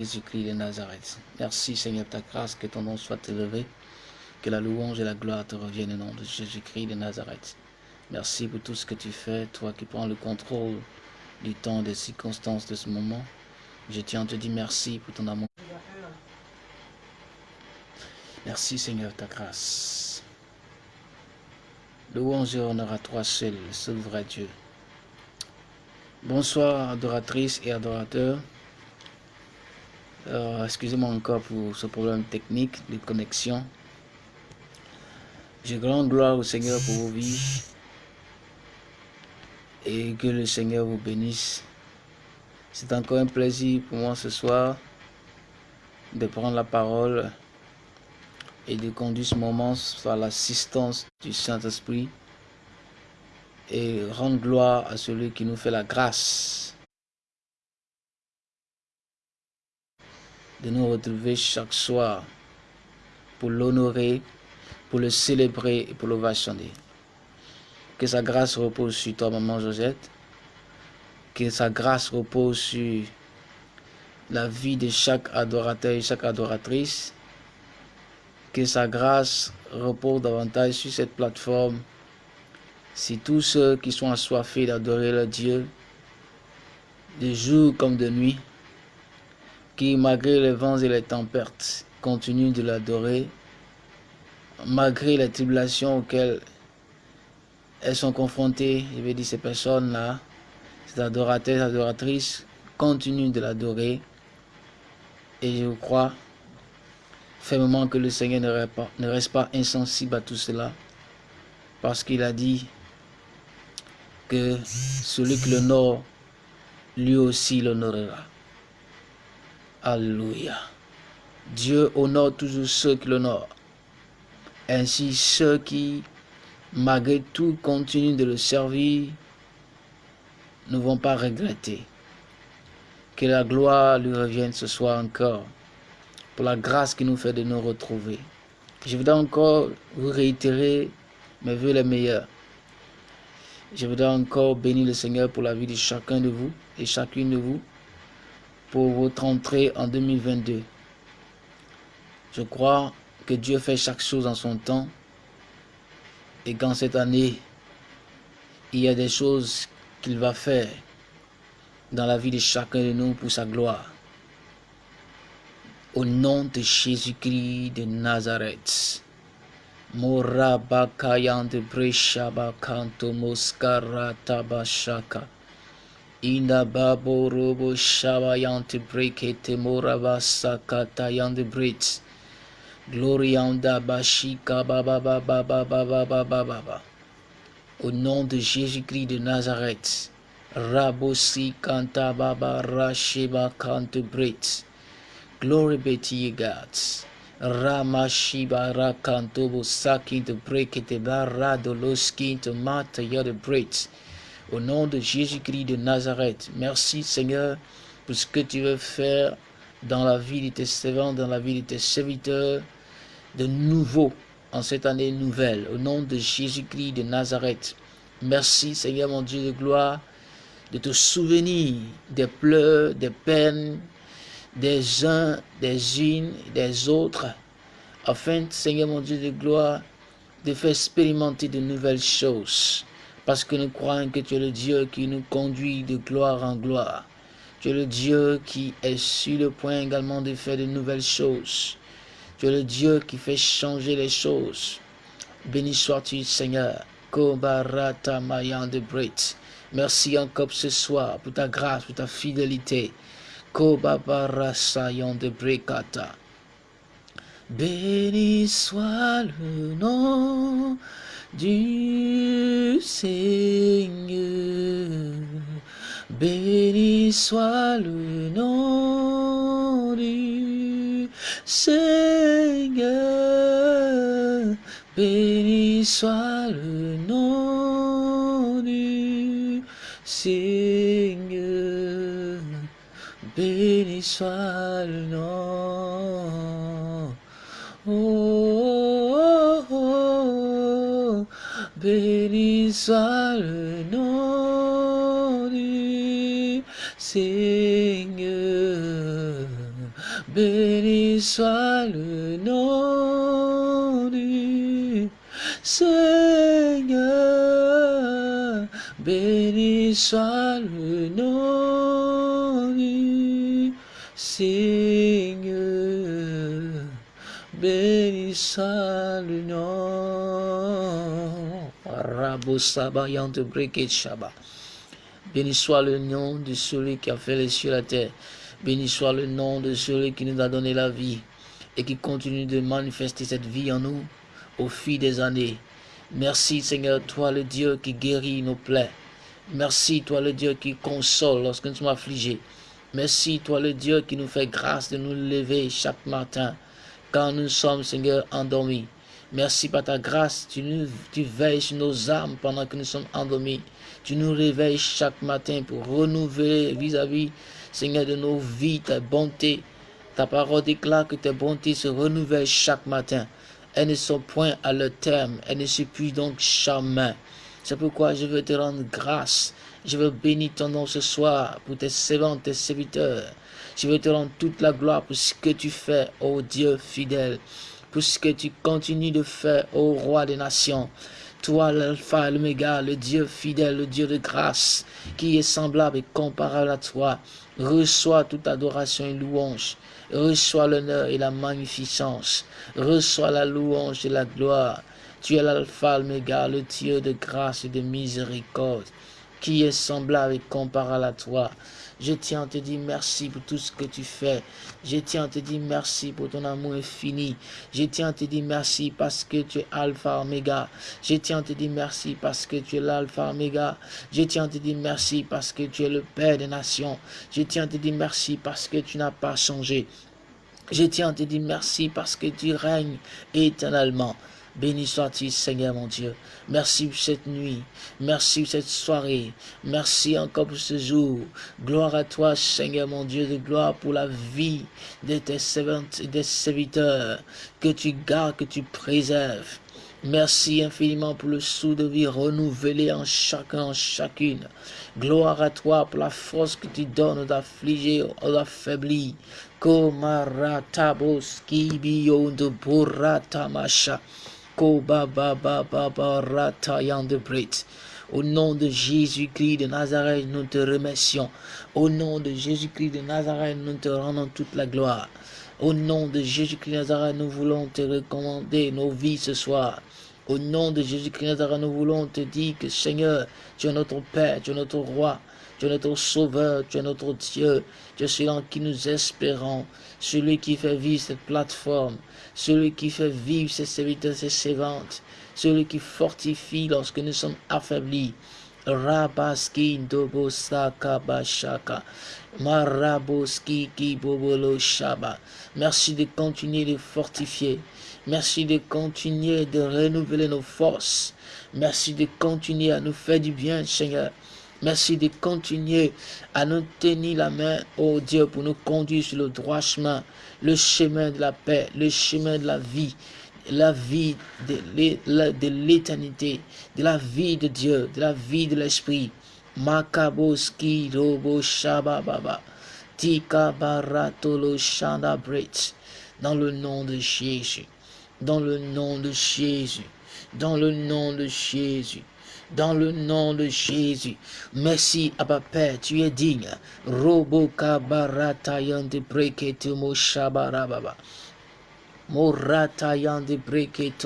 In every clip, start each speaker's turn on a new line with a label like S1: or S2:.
S1: Jésus-Christ de Nazareth. Merci Seigneur ta grâce, que ton nom soit élevé, que la louange et la gloire te reviennent au nom de Jésus-Christ de Nazareth. Merci pour tout ce que tu fais, toi qui prends le contrôle du temps, des circonstances de ce moment. Je tiens à te dire merci pour ton amour. Merci Seigneur ta grâce. Louange et honneur à toi seul, seul vrai Dieu. Bonsoir adoratrices et adorateurs. Euh, excusez-moi encore pour ce problème technique de connexion. J'ai grande gloire au Seigneur pour vos vies et que le Seigneur vous bénisse. C'est encore un plaisir pour moi ce soir de prendre la parole et de conduire ce moment par l'assistance du Saint-Esprit et rendre gloire à celui qui nous fait la grâce de nous retrouver chaque soir pour l'honorer, pour le célébrer et pour l'ovationner. Que sa grâce repose sur toi, maman Josette. Que sa grâce repose sur la vie de chaque adorateur et chaque adoratrice. Que sa grâce repose davantage sur cette plateforme. Si tous ceux qui sont assoiffés d'adorer le Dieu, de jour comme de nuit, qui, malgré les vents et les tempêtes, continuent de l'adorer, malgré les tribulations auxquelles elles sont confrontées, je vais dire ces personnes-là, ces adorateurs, adoratrices, continuent de l'adorer. Et je crois fermement que le Seigneur ne reste pas insensible à tout cela, parce qu'il a dit que celui qui l'honore, lui aussi l'honorera. Alléluia. Dieu honore toujours ceux qui l'honorent. Ainsi, ceux qui, malgré tout, continuent de le servir, ne vont pas regretter. Que la gloire lui revienne ce soir encore, pour la grâce qui nous fait de nous retrouver. Je voudrais encore vous réitérer mes voeux les meilleurs. Je voudrais encore bénir le Seigneur pour la vie de chacun de vous et chacune de vous votre entrée en 2022. Je crois que Dieu fait chaque chose en son temps et qu'en cette année, il y a des choses qu'il va faire dans la vie de chacun de nous pour sa gloire. Au nom de Jésus-Christ de Nazareth. Morabakayant de Breshabakanto Moskara Tabashaka. Inda babo robo shabayante brekete morava sakata yande brit. Glorianda bashika baba baba baba baba baba. Au nom de Jésus-Christ de Nazareth. Rabosi kanta baba rasheba kante brit. Glory be to you, God. Ramashiba rakantobo sakin to break it, barado loskin to mata yada. Au nom de Jésus-Christ de Nazareth, merci Seigneur pour ce que tu veux faire dans la vie de tes servants, dans la vie de tes serviteurs, de nouveau en cette année nouvelle. Au nom de Jésus-Christ de Nazareth, merci Seigneur mon Dieu de gloire de te souvenir des pleurs, des peines des uns, des unes, des autres, afin, Seigneur mon Dieu de gloire, de faire expérimenter de nouvelles choses parce que nous croyons que tu es le Dieu qui nous conduit de gloire en gloire. Tu es le Dieu qui est sur le point également de faire de nouvelles choses. Tu es le Dieu qui fait changer les choses. Béni sois-tu, Seigneur. Merci encore ce soir pour ta grâce, pour ta fidélité. Béni soit le nom du Seigneur. Béni soit le nom du Seigneur. Béni soit le nom du Seigneur. Béni soit le nom. Oh, béni soit le nom du Seigneur. Béni soit le nom du Seigneur. Béni soit le nom du Seigneur. Béni soit le nom. Rabo de Briket Shaba. Béni soit le nom de celui qui a fait les cieux et la terre. Béni soit le nom de celui qui nous a donné la vie et qui continue de manifester cette vie en nous au fil des années. Merci Seigneur, toi le Dieu qui guérit nos plaies. Merci toi le Dieu qui console lorsque nous sommes affligés. Merci toi le Dieu qui nous fait grâce de nous lever chaque matin quand nous sommes Seigneur endormis. Merci par ta grâce, tu, nous, tu veilles sur nos âmes pendant que nous sommes endormis. Tu nous réveilles chaque matin pour renouveler vis-à-vis, Seigneur, de nos vies, ta bonté. Ta parole déclare que tes bontés se renouvellent chaque matin. Elles ne sont point à leur terme, elles ne s'épuisent donc jamais. C'est pourquoi je veux te rendre grâce. Je veux bénir ton nom ce soir pour tes servants, tes serviteurs. Je veux te rendre toute la gloire pour ce que tu fais, ô Dieu fidèle, pour ce que tu continues de faire, ô Roi des nations. Toi, l'alpha et l'oméga, le Dieu fidèle, le Dieu de grâce, qui est semblable et comparable à toi, reçois toute adoration et louange. Reçois l'honneur et la magnificence. Reçois la louange et la gloire. Tu es l'alpha, l'oméga, le Dieu de grâce et de miséricorde, qui est semblable et comparable à toi. Je tiens à te dire merci pour tout ce que tu fais. Je tiens à te dire merci pour ton amour infini. Je tiens à te dire merci parce que tu es Alpha Omega. Je tiens à te dire merci parce que tu es l'Alpha Omega. Je tiens à te dire merci parce que tu es le Père des nations. Je tiens à te dire merci parce que tu n'as pas changé. Je tiens à te dire merci parce que tu règnes éternellement. Béni sois-tu, Seigneur mon Dieu. Merci pour cette nuit. Merci pour cette soirée. Merci encore pour ce jour. Gloire à toi, Seigneur mon Dieu, de gloire pour la vie de tes serviteurs que tu gardes, que tu préserves. Merci infiniment pour le sou de vie renouvelé en chacun, en chacune. Gloire à toi pour la force que tu donnes aux affaiblis. Komaratabos kibiyo de buratamasha. Au nom de Jésus-Christ de Nazareth, nous te remercions. Au nom de Jésus-Christ de Nazareth, nous te rendons toute la gloire. Au nom de Jésus-Christ de Nazareth, nous voulons te recommander nos vies ce soir. Au nom de Jésus-Christ de Nazareth, nous voulons te dire que Seigneur, tu es notre Père, tu es notre Roi, tu es notre Sauveur, tu es notre Dieu, tu es celui en qui nous espérons, celui qui fait vivre cette plateforme, celui qui fait vivre ses serviteurs, ses servantes, celui qui fortifie lorsque nous sommes affaiblis. Rabaski dobo saka bashaka. Maraboski shaba. Merci de continuer de fortifier. Merci de continuer de renouveler nos forces. Merci de continuer à nous faire du bien, Seigneur. Merci de continuer à nous tenir la main, oh Dieu, pour nous conduire sur le droit chemin, le chemin de la paix, le chemin de la vie, la vie de l'éternité, de la vie de Dieu, de la vie de l'Esprit. Makaboski robo shabababa. Tika baratolo shanda Dans le nom de Jésus. Dans le nom de Jésus. Dans le nom de Jésus dans le nom de Jésus. Merci, Abba Père, tu es digne. Robo kabaratayan de mo shabarababa. Moratayan de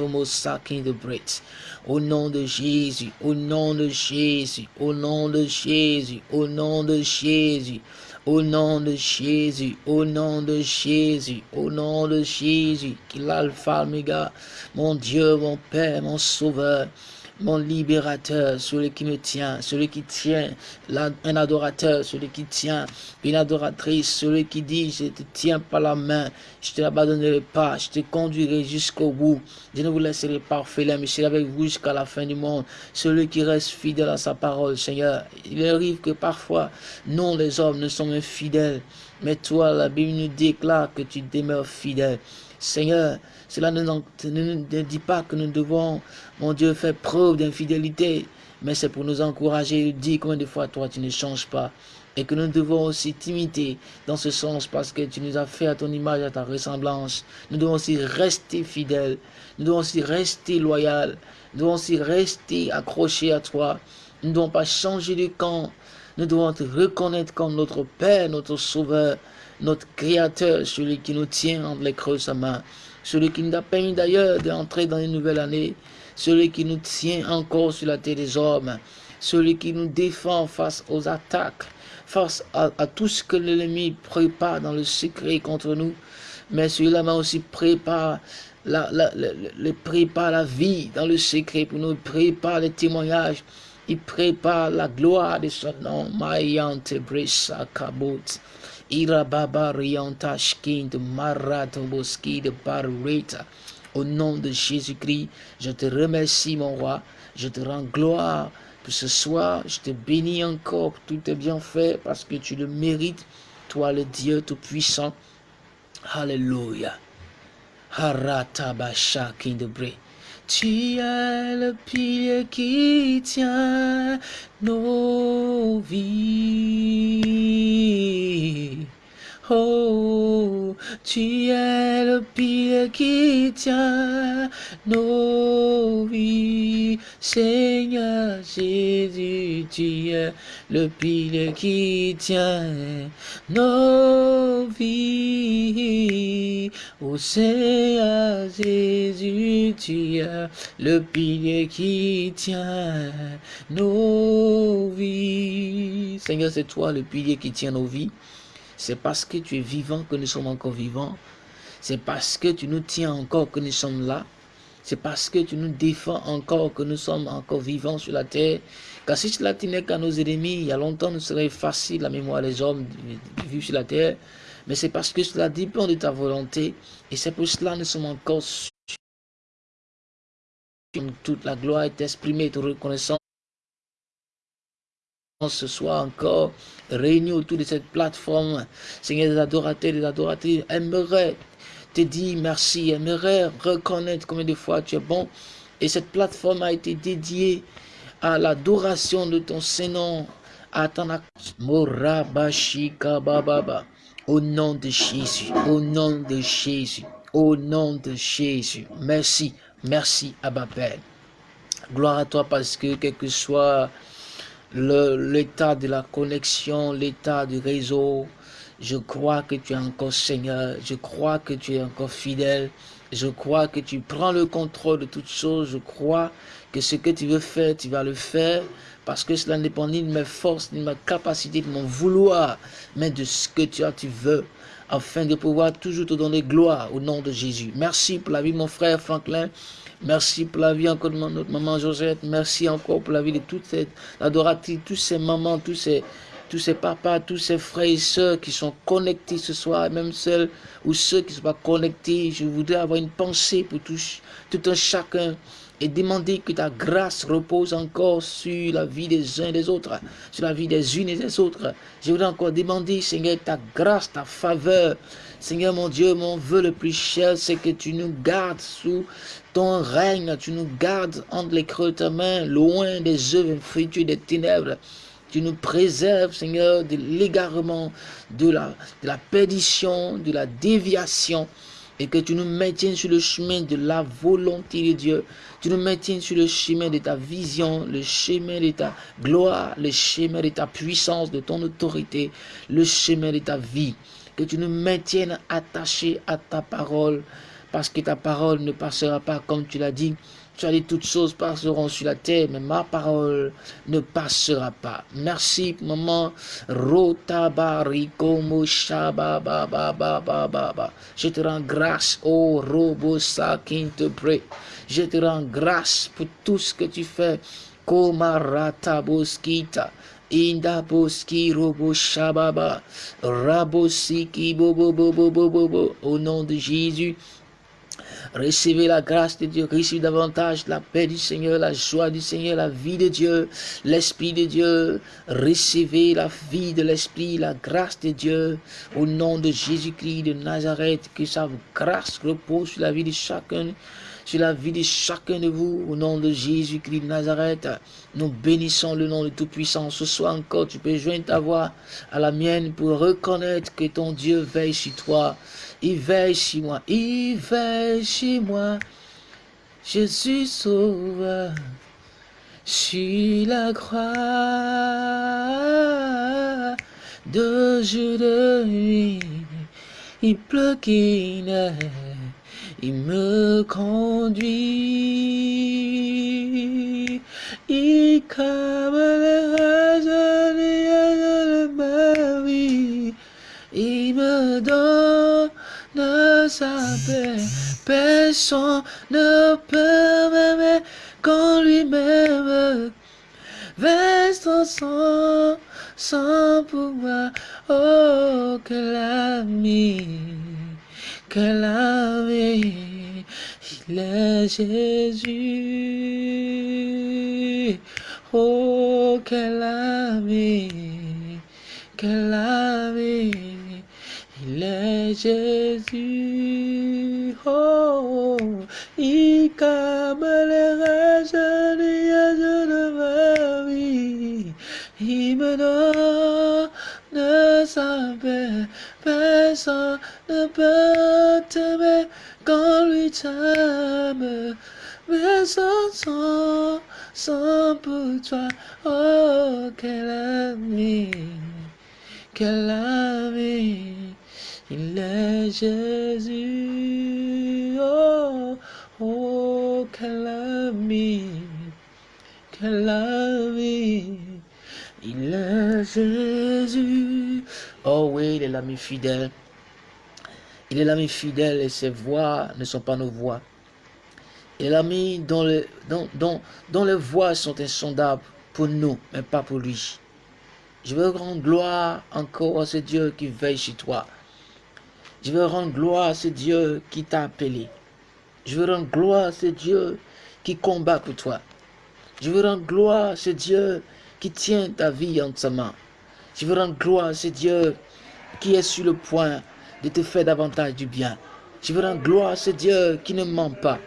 S1: mo sakin de bret. Au nom de Jésus, au nom de Jésus, au nom de Jésus, au nom de Jésus. Au nom de Jésus, au nom de Jésus, au nom de Jésus, qu'il l'alpha, mon Dieu, mon Père, mon Sauveur, mon libérateur, celui qui me tient, celui qui tient un adorateur, celui qui tient une adoratrice, celui qui dit, je te tiens par la main, je te l'abandonnerai pas, je te conduirai jusqu'au bout, je ne vous laisserai pas orphelin, mais je serai avec vous jusqu'à la fin du monde, celui qui reste fidèle à sa parole, Seigneur. Il arrive que parfois, nous les hommes, ne sommes infidèles, mais toi, la Bible nous déclare que tu demeures fidèle. Seigneur, cela ne, ne, dit pas que nous devons, mon Dieu, faire preuve d'infidélité, mais c'est pour nous encourager. Dis combien de fois toi tu ne changes pas. et que nous devons aussi t'imiter dans ce sens parce que tu nous as fait à ton image, à ta ressemblance. Nous devons aussi rester fidèles, nous devons aussi rester loyaux, nous devons aussi rester accrochés à toi. Nous ne devons pas changer de camp. Nous devons te reconnaître comme notre Père, notre Sauveur, notre Créateur, celui qui nous tient entre les creux de sa main, celui qui nous a permis d'ailleurs d'entrer dans une nouvelle année, celui qui nous tient encore sur la terre des hommes, celui qui nous défend face aux attaques, face à, tout ce que l'ennemi prépare dans le secret contre nous, mais celui-là m'a aussi préparé la, la, la, prépare la vie dans le secret pour nous, prépare les témoignages, il prépare la gloire de son nom. Mayante Brisa Kabot. Au nom de Jésus-Christ, je te remercie, mon roi. Je te rends gloire pour ce soir. Je te bénis encore pour tout tes bienfaits parce que tu le mérites. Toi, le Dieu Tout-Puissant. Alléluia. Haratabasha Kindebre. Tu es le pilier qui tient nos vies. Oh, tu es le pilier qui tient nos vies. Seigneur Jésus, tu es le pilier qui tient nos vies. Oh Seigneur Jésus, tu es le pilier qui tient nos vies. Seigneur, c'est toi le pilier qui tient nos vies. C'est parce que tu es vivant que nous sommes encore vivants. C'est parce que tu nous tiens encore que nous sommes là. C'est parce que tu nous défends encore que nous sommes encore vivants sur la terre. Car si cela tenait qu'à nos ennemis, il y a longtemps, nous serait facile, la mémoire des hommes, vivre sur la terre. Mais c'est parce que cela dépend de ta volonté. Et c'est pour cela que nous sommes encore toute la gloire est exprimée, toute reconnaissance ce soir encore réunis autour de cette plateforme. Seigneur, les adorateurs, les adoratrices aimeraient te dire merci, aimeraient reconnaître combien de fois tu es bon. Et cette plateforme a été dédiée à l'adoration de ton Saint-Nom, à ton. Au nom de Jésus, au nom de Jésus, au nom de Jésus. Merci, merci, Abba Père. Gloire à toi parce que quel que soit l'état de la connexion, l'état du réseau. Je crois que tu es encore Seigneur, je crois que tu es encore fidèle, je crois que tu prends le contrôle de toutes choses, je crois que ce que tu veux faire, tu vas le faire, parce que cela ne dépend ni de mes forces, ni de ma capacité, de mon vouloir, mais de ce que tu as, tu veux, afin de pouvoir toujours te donner gloire au nom de Jésus. Merci pour la vie mon frère Franklin. Merci pour la vie encore de notre maman Josette. Merci encore pour la vie de toutes ces adoratrices, tous ces mamans, tous ces, tous ces papas, tous ces frères et sœurs qui sont connectés ce soir, même celles ou ceux qui ne sont pas connectés. Je voudrais avoir une pensée pour tous, tout un chacun et demander que ta grâce repose encore sur la vie des uns et des autres, sur la vie des unes et des autres. Je voudrais encore demander, Seigneur, ta grâce, ta faveur. Seigneur mon Dieu, mon vœu le plus cher, c'est que tu nous gardes sous ton règne, tu nous gardes entre les creux de ta main, loin des œuvres infructueuses des ténèbres. Tu nous préserves, Seigneur, de l'égarement, de la, de la perdition, de la déviation et que tu nous maintiennes sur le chemin de la volonté de Dieu. Tu nous maintiennes sur le chemin de ta vision, le chemin de ta gloire, le chemin de ta puissance, de ton autorité, le chemin de ta vie. Que tu nous maintiennes attachés à ta parole, parce que ta parole ne passera pas comme tu l'as dit. Tu as dit toutes choses passeront sur la terre, mais ma parole ne passera pas. Merci, maman. Je te rends grâce, oh Robosa te prie. Je te rends grâce pour tout ce que tu fais. Komarata boskita. Inda boski robo shababa. Rabosiki bobo bobo bobo bo. Au nom de Jésus. Recevez la grâce de Dieu, recevez davantage la paix du Seigneur, la joie du Seigneur, la vie de Dieu, l'Esprit de Dieu. Recevez la vie de l'Esprit, la grâce de Dieu. Au nom de Jésus-Christ de Nazareth, que sa grâce repose sur la vie de chacun sur la vie de chacun de vous, au nom de Jésus-Christ de Nazareth. Nous bénissons le nom de Tout-Puissant. Ce soir encore, tu peux joindre ta voix à la mienne pour reconnaître que ton Dieu veille sur toi. Il veille sur moi. Il veille sur moi. Je suis sauveur sur la croix de jour de nuit. Il pleut qu'il il me conduit. Il comme les de ma vie. Il me donne sa paix. Personne ne peut m'aimer quand lui-même. Reste sans, sans pouvoir. Oh, que l'ami que la vie, il est Jésus. Oh, que la vie, que la vie, il est Jésus. Oh, il comme les de ma vie, il me donne sa paix. Personne ne t'aimer quand lui t'aime. Mais sans, sans, sans pour toi, oh, quel ami, quel ami, il est Jésus, oh, oh, quel ami, quel ami, il est Jésus. Oh oui, il est l'ami fidèle. Il est l'ami fidèle et ses voix ne sont pas nos voix. Il est l'ami dont, le, dont, dont, les voix sont insondables pour nous, mais pas pour lui. Je veux rendre gloire encore à ce Dieu qui veille sur toi. Je veux rendre gloire à ce Dieu qui t'a appelé. Je veux rendre gloire à ce Dieu qui combat pour toi. Je veux rendre gloire à ce Dieu qui tient ta vie en sa main. Je veux rendre gloire à ce Dieu qui est sur le point de te faire davantage du bien. Je veux rendre gloire à ce Dieu qui ne ment pas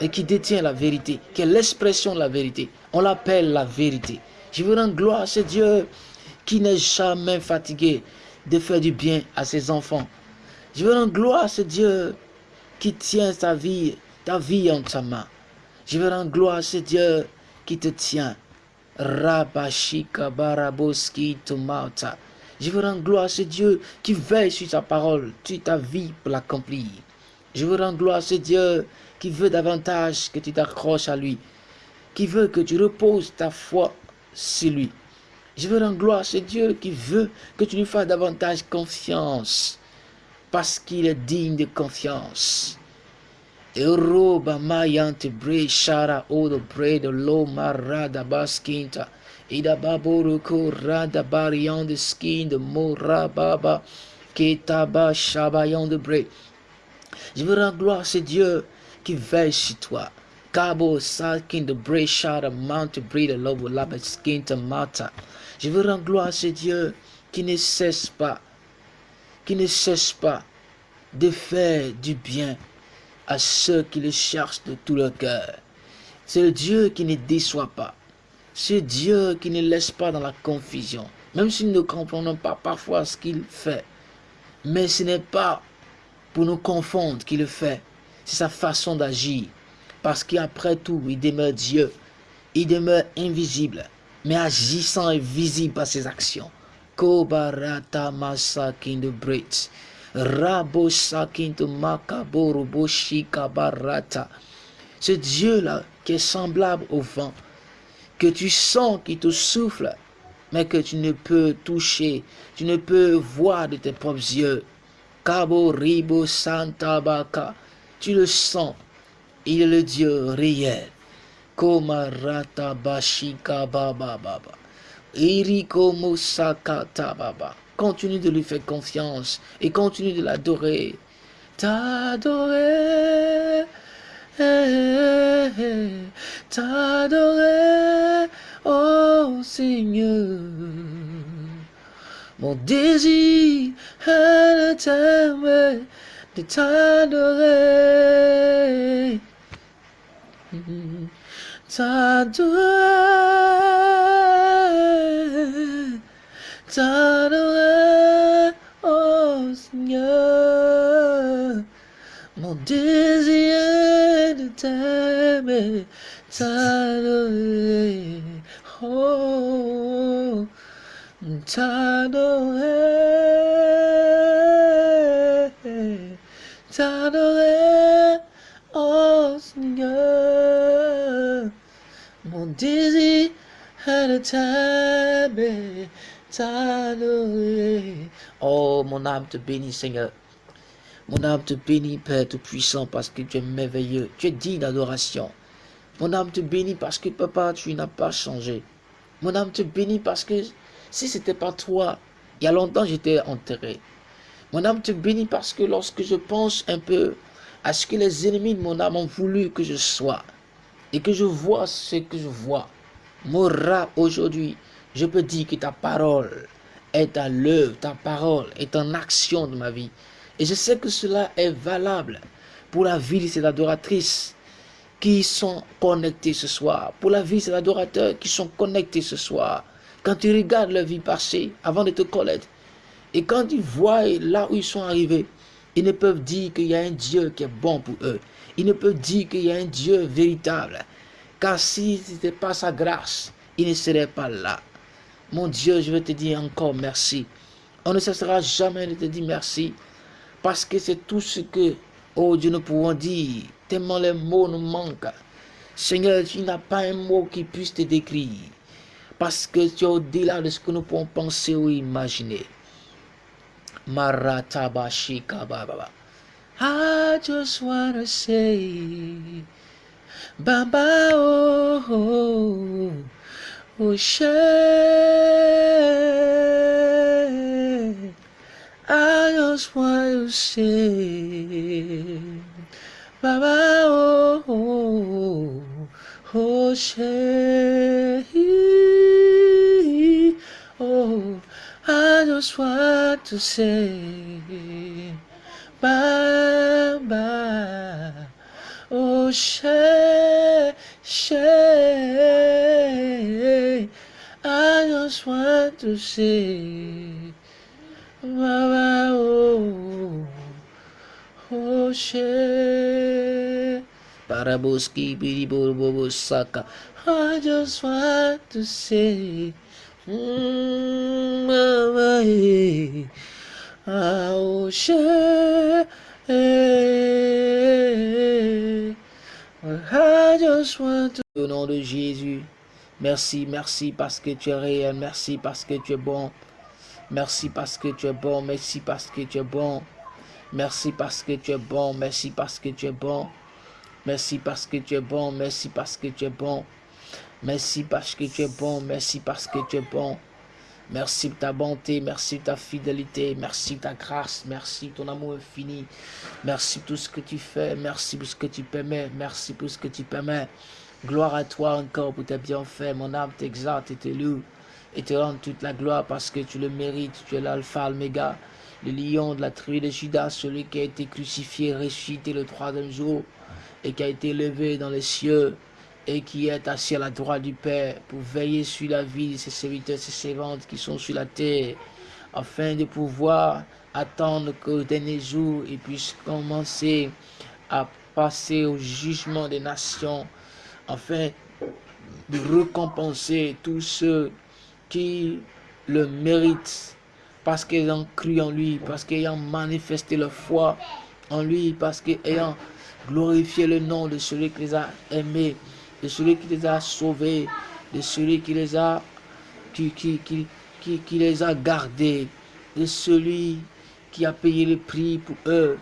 S1: et qui détient la vérité, qui est l'expression de la vérité. On l'appelle la vérité. Je veux rendre gloire à ce Dieu qui n'est jamais fatigué de faire du bien à ses enfants. Je veux rendre gloire à ce Dieu qui tient sa vie, ta vie en sa main. Je veux rendre gloire à ce Dieu qui te tient Rabashika Baraboski. Je veux rendre gloire à ce Dieu qui veille sur sa parole, sur ta vie pour l'accomplir. Je veux rendre gloire à ce Dieu qui veut davantage que tu t'accroches à lui, qui veut que tu reposes ta foi sur lui. Je veux rendre gloire à ce Dieu qui veut que tu lui fasses davantage confiance, parce qu'il est digne de confiance. Ida baboruko rada barian de skin de morababa. Ketaba shabayan de bre. Je veux rendre gloire à ce Dieu qui veille sur toi. Cabo sakin de bre shara mante bre de lobo laba skinta mata. Je veux rendre gloire à ce Dieu qui ne cesse pas, qui ne cesse pas de faire du bien à ceux qui le cherchent de tout leur cœur. C'est le Dieu qui ne déçoit pas. C'est Dieu qui ne laisse pas dans la confusion. Même si nous ne comprenons pas parfois ce qu'il fait. Mais ce n'est pas pour nous confondre qu'il le fait. C'est sa façon d'agir. Parce qu'après tout, il demeure Dieu. Il demeure invisible. Mais agissant et visible par ses actions. Kobarata de Brits. Rabo Makaboro. Ce Dieu-là qui est semblable au vent, que tu sens qui te souffle, mais que tu ne peux toucher, tu ne peux voir de tes propres yeux. Kabo Ribo Santa Baka, tu le sens, il est le Dieu réel. Komarata Bashika Baba Baba. Iriko Musakata Baba. Continue de lui faire confiance et continue de l'adorer. T'adorer, t'adorer, oh Seigneur. Mon désir est de t'aimer, de t'adorer. t'adorer, t'adorer, oh Seigneur, mon désir de t'aimer, t'adorer, oh, t'adorer, t'adorer, oh Seigneur, mon désir de t'aimer, t'adorer. Oh, mon âme te bénit, Seigneur. Mon âme te bénit, Père Tout-Puissant, parce que tu es merveilleux. Tu es digne d'adoration. Mon âme te bénit parce que, Papa, tu n'as pas changé. Mon âme te bénit parce que si ce n'était pas toi, il y a longtemps j'étais enterré. Mon âme te bénit parce que lorsque je pense un peu à ce que les ennemis de mon âme ont voulu que je sois, et que je vois ce que je vois, Mora aujourd'hui, je peux dire que ta parole est à l'œuvre, ta parole est en action de ma vie. Et je sais que cela est valable pour la vie de ces adoratrices qui sont connectées ce soir, pour la vie de ces adorateurs qui sont connectés ce soir. Quand tu regardes leur vie passée avant de te connaître, et quand ils voient là où ils sont arrivés, ils ne peuvent dire qu'il y a un Dieu qui est bon pour eux. Ils ne peuvent dire qu'il y a un Dieu véritable. Car si ce n'était pas sa grâce, ils ne seraient pas là. Mon Dieu, je veux te dire encore merci. On ne cessera jamais de te dire merci parce que c'est tout ce que, oh Dieu, nous pouvons dire, tellement les mots nous manquent. Seigneur, tu n'as pas un mot qui puisse te décrire. Parce que tu es au-delà de ce que nous pouvons penser ou imaginer. Maratabashika Baba. I just Baba, oh, oh, oh, to say, Baba, oh, oh, oh, oh, I just want to say, Baba, oh, say, say, I just want to say, Baba, oh, oh, mm, eh, ah, oh, want to... Au nom de Jésus, merci, merci parce que tu es réel, merci parce que tu es bon. Merci parce que tu es bon. Merci parce que tu es bon. Merci parce que tu es bon. Merci parce que tu es bon. Merci parce que tu es bon. Merci parce que tu es bon. Merci parce que tu es bon. Merci parce que tu es bon. Merci pour ta bonté, merci pour ta fidélité, merci pour ta grâce, merci pour ton amour infini. Merci pour tout ce que tu fais, merci pour ce que tu permets, merci pour ce que tu permets. Gloire à toi encore pour tes bienfaits, mon âme t'exalte et te loue et te rendre toute la gloire parce que tu le mérites. Tu es l'alpha, l'oméga, le lion de la tribu de Judas, celui qui a été crucifié, ressuscité le troisième jour et qui a été levé dans les cieux et qui est assis à la droite du Père pour veiller sur la vie de ses serviteurs, ses servantes qui sont sur la terre, afin de pouvoir attendre qu'au dernier jour, il puisse commencer à passer au jugement des nations, afin de récompenser tous ceux qui le méritent parce qu'ils ont cru en lui, parce qu'ils ont manifesté leur foi en lui, parce qu'ils ont glorifié le nom de celui qui les a aimés, de celui qui les a sauvés, de celui qui les a, qui, qui, qui, qui, les a gardés, de celui qui a payé le prix pour eux.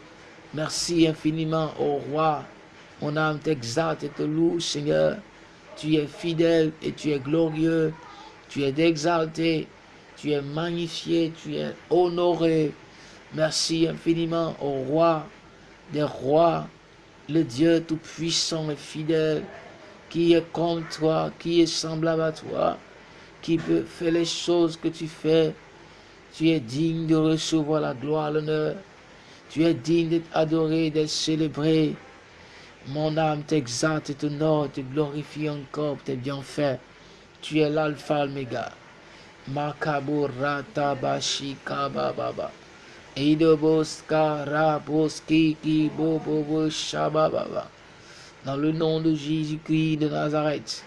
S1: Merci infiniment au roi. Mon âme t'exalte et te loue, Seigneur. Tu es fidèle et tu es glorieux. Tu es exalté, tu es magnifié, tu es honoré. Merci infiniment au roi des rois, le Dieu tout-puissant et fidèle, qui est comme toi, qui est semblable à toi, qui peut faire les choses que tu fais. Tu es digne de recevoir la gloire, l'honneur. Tu es digne d'être adoré, d'être célébré. Mon âme t'exalte et t'honore, te glorifie encore pour tes bienfaits. Tu es l'alpha, l'oméga. Kabababa. Eidoboska raboski ki. Dans le nom de Jésus-Christ de Nazareth,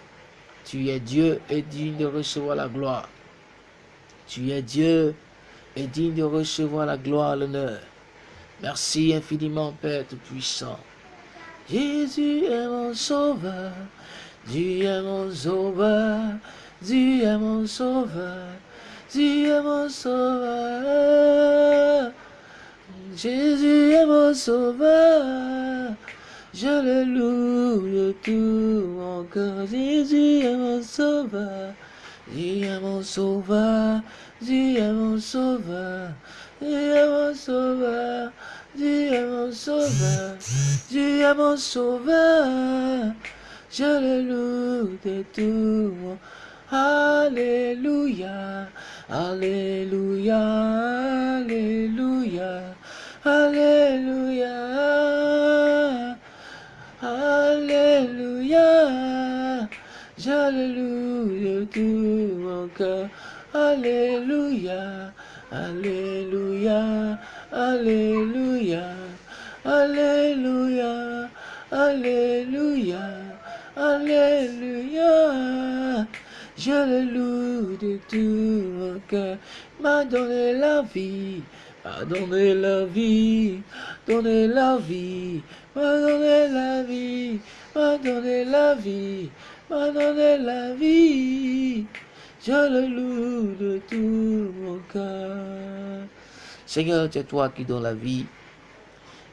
S1: tu es Dieu et digne de recevoir la gloire. Tu es Dieu et digne de recevoir la gloire, l'honneur. Merci infiniment, Père Tout-Puissant. Jésus est mon sauveur, Dieu est mon sauveur, Dieu est mon sauveur, Dieu est mon sauveur. Jésus est mon sauveur, je le loue de tout mon cœur. Jésus est mon sauveur, Dieu est mon sauveur, Dieu est mon sauveur, Dieu est mon sauveur. Est mon sauveur, Dieu est mon sauveur, je le loue de tout mon Alléluia, Alléluia, Alléluia, Alléluia, Alléluia, je le loue de tout mon cœur, Alléluia, Alléluia. Alléluia, Alléluia, Alléluia, Alléluia. Je le loue de tout mon cœur, m'a donné la vie, m'a donné la vie, donné la vie, m'a donné la vie, m'a donné la vie, m'a donné la vie. Je le loue de tout mon cœur. Seigneur, c'est toi qui donnes la vie.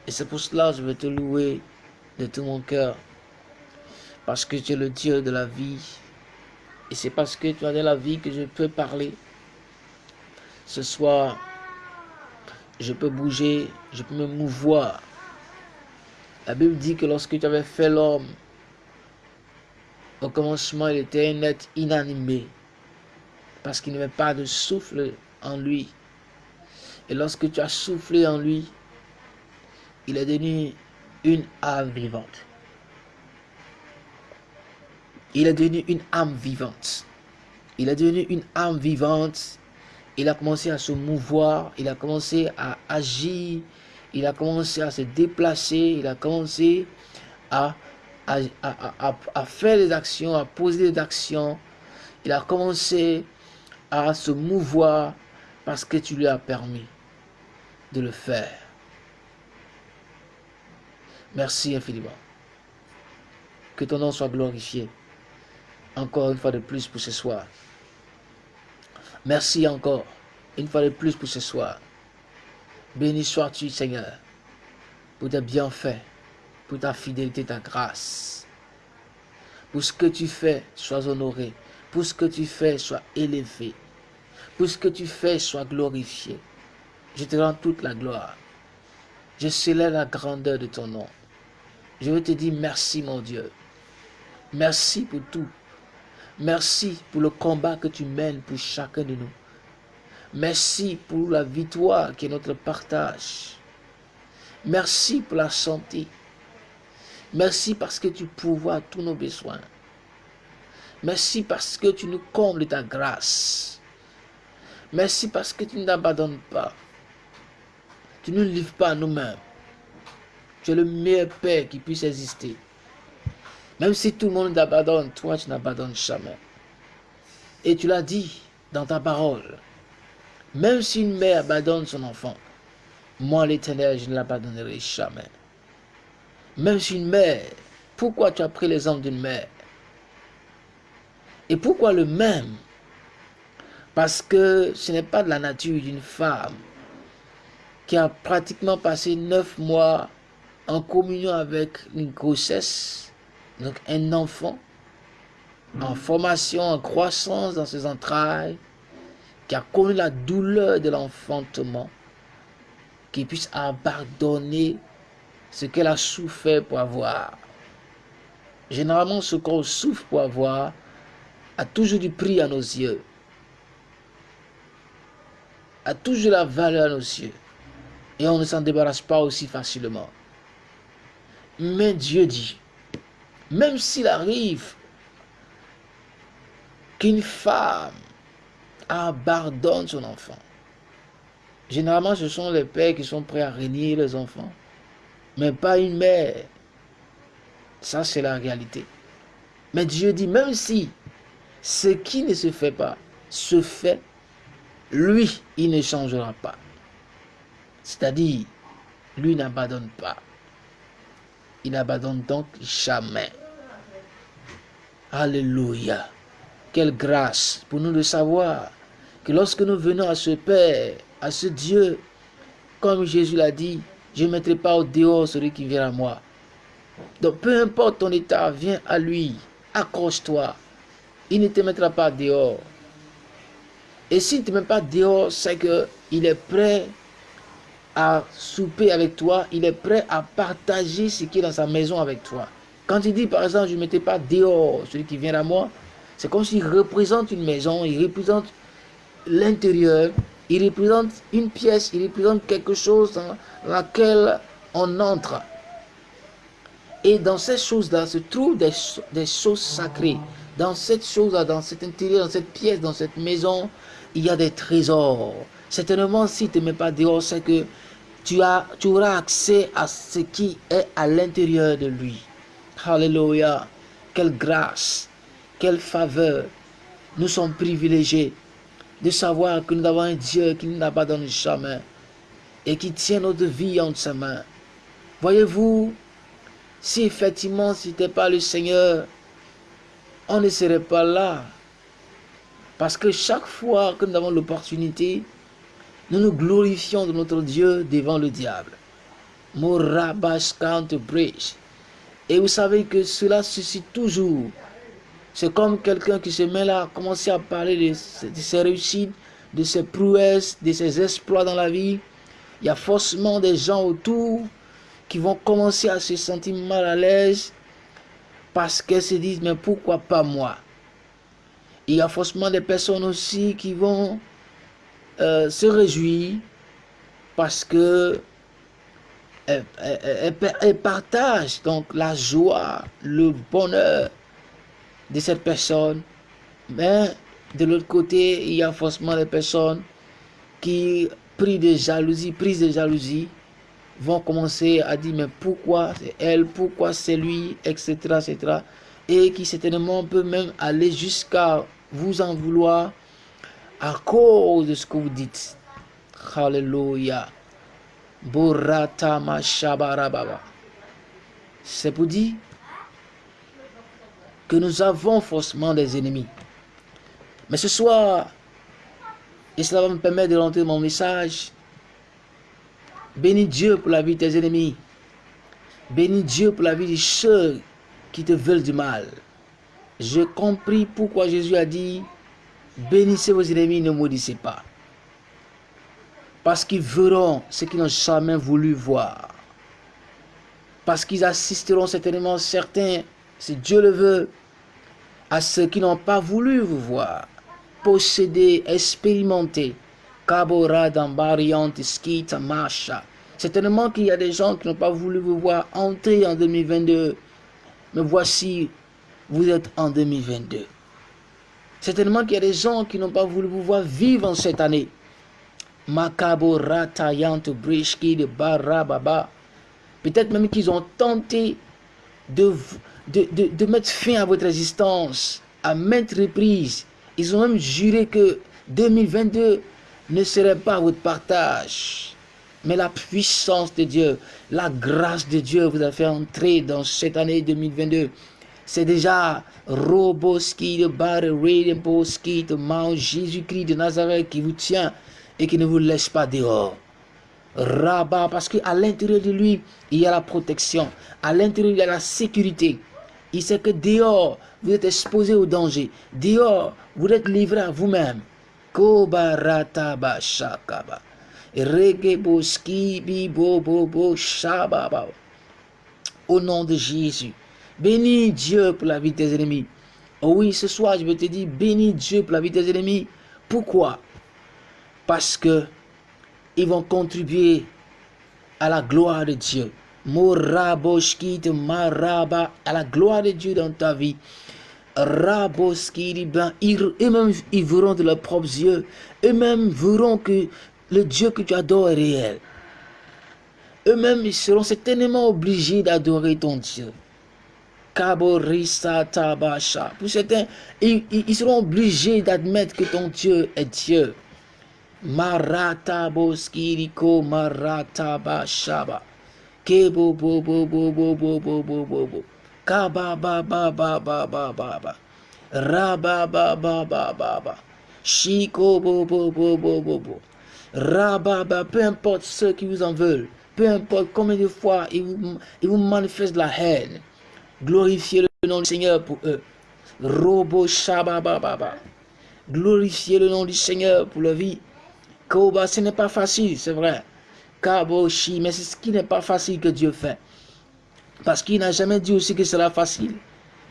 S1: Et c'est pour cela que je veux te louer de tout mon cœur. Parce que tu es le Dieu de la vie. Et c'est parce que tu as de la vie que je peux parler. Ce soir, je peux bouger, je peux me mouvoir. La Bible dit que lorsque tu avais fait l'homme, au commencement, il était un être inanimé. Parce qu'il n'y avait pas de souffle en lui. Et lorsque tu as soufflé en lui, il est devenu une âme vivante. Il est devenu une âme vivante. Il est devenu une âme vivante. Il a commencé à se mouvoir. Il a commencé à agir. Il a commencé à se déplacer. Il a commencé à, à, faire des actions, à poser des actions. Il a commencé à se mouvoir parce que tu lui as permis de le faire. Merci infiniment. Que ton nom soit glorifié. Encore une fois de plus pour ce soir. Merci encore une fois de plus pour ce soir. Béni sois-tu, Seigneur, pour tes bienfaits, pour ta fidélité, ta grâce. Pour ce que tu fais, sois honoré. Pour ce que tu fais, sois élevé. Pour ce que tu fais, sois glorifié. Je te rends toute la gloire. Je célèbre la grandeur de ton nom. Je veux te dire merci, mon Dieu. Merci pour tout. Merci pour le combat que tu mènes pour chacun de nous. Merci pour la victoire qui est notre partage. Merci pour la santé. Merci parce que tu pourvois tous nos besoins. Merci parce que tu nous combles de ta grâce. Merci parce que tu ne t'abandonnes pas. Tu ne livres pas à nous-mêmes. Tu es le meilleur Père qui puisse exister. Même si tout le monde t'abandonne, toi tu n'abandonnes jamais. Et tu l'as dit dans ta parole. Même si une mère abandonne son enfant, moi l'éternel, je ne l'abandonnerai jamais. Même si une mère, pourquoi tu as pris l'exemple d'une mère? Et pourquoi le même? Parce que ce n'est pas de la nature d'une femme qui a pratiquement passé neuf mois en communion avec une grossesse, donc un enfant, en formation, en croissance dans ses entrailles, qui a connu la douleur de l'enfantement, qui puisse abandonner ce qu'elle a souffert pour avoir. Généralement, ce qu'on souffre pour avoir a toujours du prix à nos yeux, a toujours la valeur à nos yeux. Et on ne s'en débarrasse pas aussi facilement. Mais Dieu dit, même s'il arrive qu'une femme abandonne son enfant, généralement ce sont les pères qui sont prêts à régner les enfants, mais pas une mère. Ça, c'est la réalité. Mais Dieu dit, même si ce qui ne se fait pas se fait, lui, il ne changera pas. C'est-à-dire, lui n'abandonne pas. Il n'abandonne donc jamais. Alléluia. Quelle grâce pour nous de savoir que lorsque nous venons à ce Père, à ce Dieu, comme Jésus l'a dit, je ne mettrai pas au dehors celui qui vient à moi. Donc peu importe ton état, viens à lui, accroche-toi. Il ne te mettra pas dehors. Et s'il ne te met pas dehors, c'est qu'il est prêt à souper avec toi, il est prêt à partager ce qui est dans sa maison avec toi. Quand il dit par exemple, je ne mettais pas dehors celui qui vient à moi, c'est comme s'il représente une maison, il représente l'intérieur, il représente une pièce, il représente quelque chose dans laquelle on entre. Et dans ces choses-là se trouvent des, choses sacrées. Dans cette chose-là, dans cet intérieur, dans cette pièce, dans cette maison, il y a des trésors. Certainement, si tu ne mets pas dehors, c'est que tu auras accès à ce qui est à l'intérieur de lui. Alléluia. Quelle grâce, quelle faveur. Nous sommes privilégiés de savoir que nous avons un Dieu qui ne nous abandonne jamais et qui tient notre vie entre ses mains. Voyez-vous, si effectivement ce n'était pas le Seigneur, on ne serait pas là. Parce que chaque fois que nous avons l'opportunité, nous nous glorifions de notre Dieu devant le diable. Et vous savez que cela suscite toujours. C'est comme quelqu'un qui se met là à commencer à parler de, ses réussites, de ses prouesses, de ses exploits dans la vie. Il y a forcément des gens autour qui vont commencer à se sentir mal à l'aise parce qu'elles se disent mais pourquoi pas moi? Il y a forcément des personnes aussi qui vont euh, se réjouit parce que elle, partage donc la joie, le bonheur de cette personne. Mais de l'autre côté, il y a forcément des personnes qui, pris de jalousie, prises de jalousie, vont commencer à dire mais pourquoi c'est elle, pourquoi c'est lui, etc., etc. Et qui certainement peut même aller jusqu'à vous en vouloir à cause de ce que vous dites. C'est pour dire que nous avons forcément des ennemis. Mais ce soir, et cela va me permettre de rentrer mon message, bénis Dieu pour la vie de tes ennemis. Bénis Dieu pour la vie de ceux qui te veulent du mal. J'ai compris pourquoi Jésus a dit Bénissez vos ennemis, ne maudissez pas. Parce qu'ils verront ce qu'ils n'ont jamais voulu voir. Parce qu'ils assisteront certainement certains, si Dieu le veut, à ceux qui n'ont pas voulu vous voir. Posséder, expérimenter. Kabora skita masha. Certainement qu'il y a des gens qui n'ont pas voulu vous voir entrer en 2022. Mais voici, vous êtes en 2022. Certainement qu'il y a des gens qui n'ont pas voulu vous voir vivre en cette année. Makabo Ratayant de Barababa. Peut-être même qu'ils ont tenté de, de, de, mettre fin à votre existence à maintes reprises. Ils ont même juré que 2022 ne serait pas votre partage. Mais la puissance de Dieu, la grâce de Dieu vous a fait entrer dans cette année 2022 c'est déjà Roboski de Bar Boski de Mount Jésus-Christ de Nazareth qui vous tient et qui ne vous laisse pas dehors. Rabat, parce qu'à l'intérieur de lui, il y a la protection. À l'intérieur, il y a la sécurité. Il sait que dehors, vous êtes exposé au danger. Dehors, vous êtes livré à vous-même. Au nom de Jésus. Bénis Dieu pour la vie de tes ennemis. Oui, ce soir, je veux te dire, bénis Dieu pour la vie de tes ennemis. Pourquoi? Parce que ils vont contribuer à la gloire de Dieu. Maraba à la gloire de Dieu dans ta vie. Raboski, ben, eux-mêmes ils verront de leurs propres yeux. Eux-mêmes verront que le Dieu que tu adores est réel. Eux-mêmes ils seront certainement obligés d'adorer ton Dieu. Kaborisa Tabasha. Pour certains, ils seront obligés d'admettre que ton Dieu est Dieu. Marata boskiriko marata bashaba. Kebo bo bo bo bo bo bo bo bo bo. Kaba ba ba ba ba ba ba ba. Ba ba ba ba ba. Shiko bo bo bo bo bo bo. Raba ba, peu importe ceux qui vous en veulent. Peu importe combien de fois ils vous, ils vous manifestent la haine. Glorifiez le nom du Seigneur pour eux. Robo Shaba ba ba ba. Glorifiez le nom du Seigneur pour leur vie. Koba, ce n'est pas facile, c'est vrai. Kaboshi, mais c'est ce qui n'est pas facile que Dieu fait. Parce qu'il n'a jamais dit aussi que ce sera facile.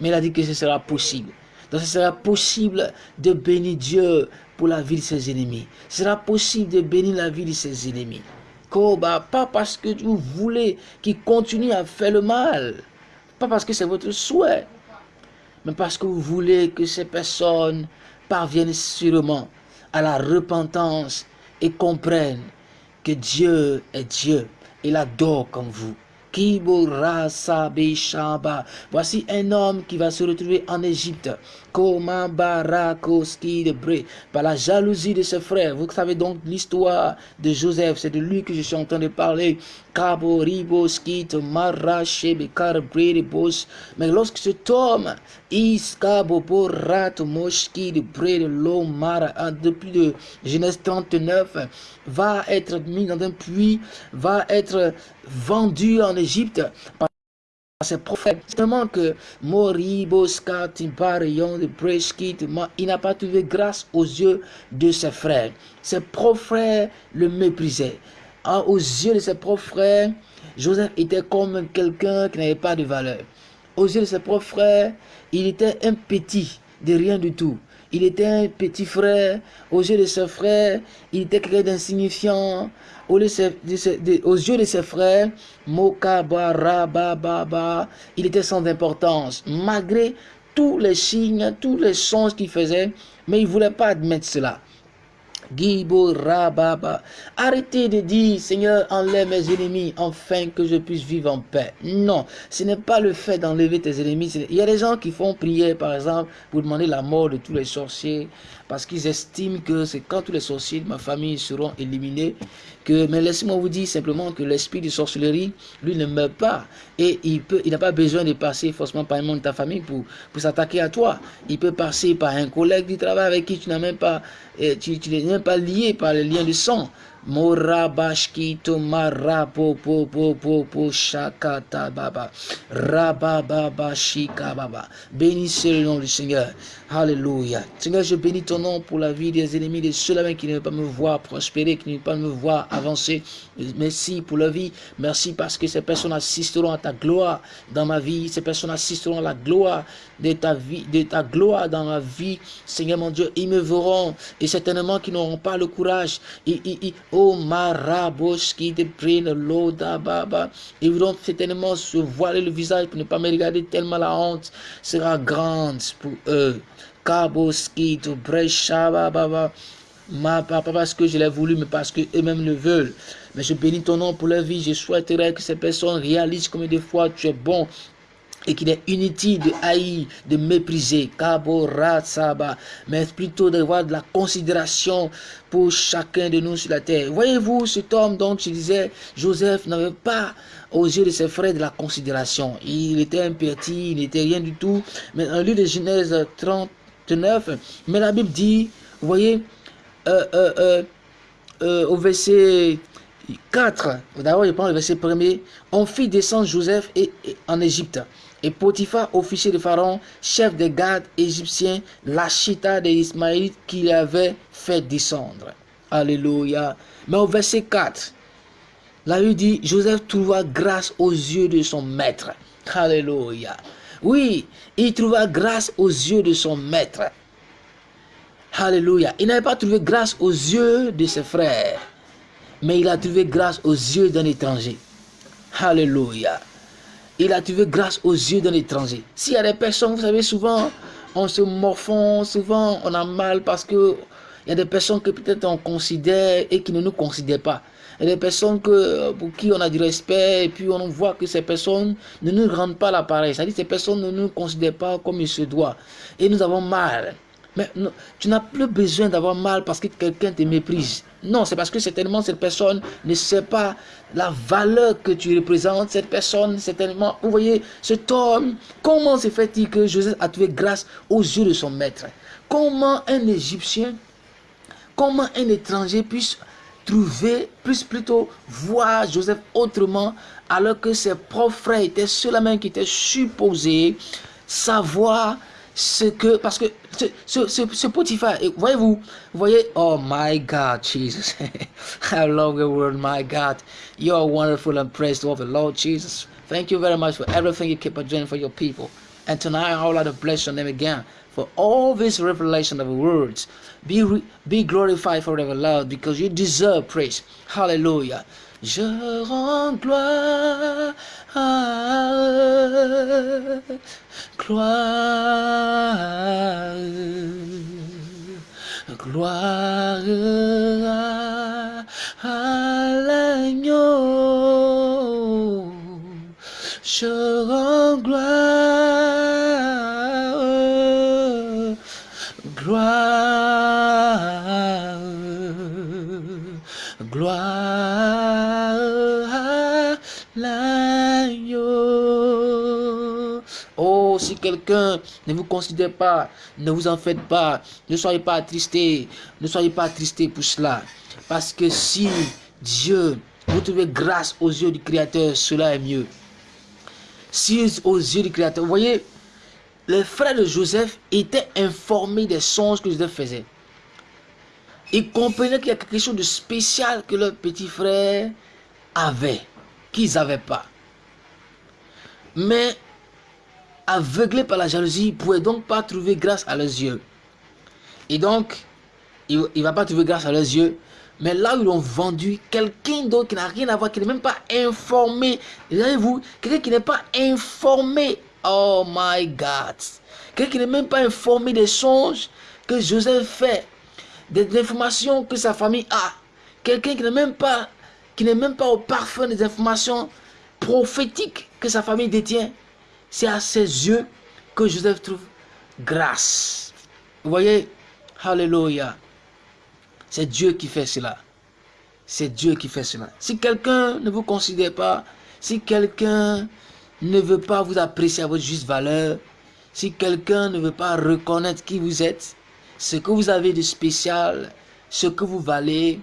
S1: Mais il a dit que ce sera possible. Donc ce sera possible de bénir Dieu pour la vie de ses ennemis. Ce sera possible de bénir la vie de ses ennemis. Koba, pas parce que vous voulez qu'il continue à faire le mal. Pas parce que c'est votre souhait. Mais parce que vous voulez que ces personnes parviennent sûrement à la repentance et comprennent que Dieu est Dieu. Il adore comme vous. Voici un homme qui va se retrouver en Égypte. Par la jalousie de ses frères. Vous savez donc l'histoire de Joseph. C'est de lui que je suis en train de parler. Mais lorsque cet homme, depuis de Genèse 39, va être mis dans un puits, va être vendu en Égypte par ses prophètes. Seulement que Moriboska de il n'a pas trouvé grâce aux yeux de ses frères. Ses propres frères le méprisaient. Aux yeux de ses propres frères, Joseph était comme quelqu'un qui n'avait pas de valeur. Aux yeux de ses propres frères, il était un petit de rien du tout. Il était un petit frère. Aux yeux de ses frères, il était quelqu'un d'insignifiant. Aux yeux de ses frères, il était sans importance. Malgré tous les signes, tous les sons qu'il faisait, mais il ne voulait pas admettre cela. Rababa. Arrêtez de dire, Seigneur, enlève mes ennemis, afin que je puisse vivre en paix. Non, ce n'est pas le fait d'enlever tes ennemis. Il y a des gens qui font prier, par exemple, pour demander la mort de tous les sorciers, parce qu'ils estiment que c'est quand tous les sorciers de ma famille seront éliminés, que, mais laissez-moi vous dire simplement que l'esprit de sorcellerie, lui, ne meurt pas. Et il peut, il n'a pas besoin de passer forcément par un membre de ta famille pour, pour s'attaquer à toi. Il peut passer par un collègue du travail avec qui tu même pas, eh, tu, tu n'es même pas lié par les liens de sang. Baba. Bénissez le nom du Seigneur. Alléluia. Seigneur, je bénis ton nom pour la vie des ennemis, de ceux-là qui ne veulent pas me voir prospérer, qui ne veulent pas me voir avancer. Merci pour la vie. Merci parce que ces personnes assisteront à ta gloire dans ma vie. Ces personnes assisteront à la gloire de ta vie, de ta gloire dans ma vie. Seigneur mon Dieu, ils me verront et certainement qu'ils n'auront pas le courage. Oh prennent l'eau baba. Ils voudront certainement se voiler le visage pour ne pas me regarder tellement la honte sera grande pour eux. Kabos qui te baba. Ma papa parce que je l'ai voulu, mais parce qu'eux-mêmes le veulent. Mais je bénis ton nom pour leur vie. Je souhaiterais que ces personnes réalisent combien de fois tu es bon et qu'il est inutile de haïr, de mépriser, mais plutôt d'avoir de la considération pour chacun de nous sur la terre. Voyez-vous cet homme dont je disais, Joseph n'avait pas aux yeux de ses frères de la considération. Il était petit, il n'était rien du tout. Mais en lieu de Genèse 39, mais la Bible dit, vous voyez, euh, euh, euh, au verset 4, d'abord je prends le verset premier, on fit descendre Joseph en Égypte. Et Potiphar, officier de Pharaon, chef des gardes égyptiens, l'achita des Ismaélites qu'il avait fait descendre. Alléluia. Mais au verset 4, la Bible dit, Joseph trouva grâce aux yeux de son maître. Alléluia. Oui, il trouva grâce aux yeux de son maître. Alléluia. Il n'avait pas trouvé grâce aux yeux de ses frères, mais il a trouvé grâce aux yeux d'un étranger. Alléluia. Il a trouvé grâce aux yeux d'un étranger. S'il y a des personnes, vous savez, souvent, on se morfond, souvent, on a mal parce que il y a des personnes que peut-être on considère et qui ne nous considèrent pas. A des personnes que, pour qui on a du respect et puis on voit que ces personnes ne nous rendent pas l'appareil. C'est-à-dire ces personnes ne nous considèrent pas comme il se doit. Et nous avons mal. Mais tu n'as plus besoin d'avoir mal parce que quelqu'un te méprise. Non, c'est parce que certainement cette personne ne sait pas la valeur que tu représentes. Cette personne, certainement, vous voyez, cet homme, comment se fait-il que Joseph a trouvé grâce aux yeux de son maître? Comment un Égyptien, comment un étranger puisse trouver, puisse plutôt voir Joseph autrement, alors que ses propres frères étaient ceux-là qui étaient supposés savoir ce que, parce que ce, ce, ce, Potiphar, voyez-vous, voyez, oh my God, Jesus, I love the word, my God, you are wonderful and praised of the Lord Jesus. Thank you very much for everything you keep on doing for your people. And tonight I would like to bless your name again for all this revelation of words. Be, be glorified forever, Lord, because you deserve praise. Hallelujah. Je rends gloire, gloire, gloire à l'agneau. Je rends gloire, gloire. si quelqu'un ne vous considère pas, ne vous en faites pas, ne soyez pas attristés, ne soyez pas attristés pour cela. Parce que si Dieu, vous trouvez grâce aux yeux du Créateur, cela est mieux. Si aux yeux du Créateur, vous voyez, les frères de Joseph étaient informés des songes que Joseph faisait. Ils comprenaient qu'il y a quelque chose de spécial que leur petit frère avait, qu'ils n'avaient pas. Mais aveuglés par la jalousie, ne pouvaient donc pas trouver grâce à leurs yeux. Et donc, il ne va pas trouver grâce à leurs yeux. Mais là où ils l'ont vendu, quelqu'un d'autre qui n'a rien à voir, qui n'est même pas informé. Voyez-vous, quelqu'un qui n'est pas informé. Oh my God. Quelqu'un qui n'est même pas informé des songes que Joseph fait, des informations que sa famille a. Quelqu'un qui n'est même pas qui n'est même pas au parfum des informations prophétiques que sa famille détient. C'est à ses yeux que Joseph trouve grâce. Vous voyez, Alléluia. C'est Dieu qui fait cela. C'est Dieu qui fait cela. Si quelqu'un ne vous considère pas, si quelqu'un ne veut pas vous apprécier à votre juste valeur, si quelqu'un ne veut pas reconnaître qui vous êtes, ce que vous avez de spécial, ce que vous valez,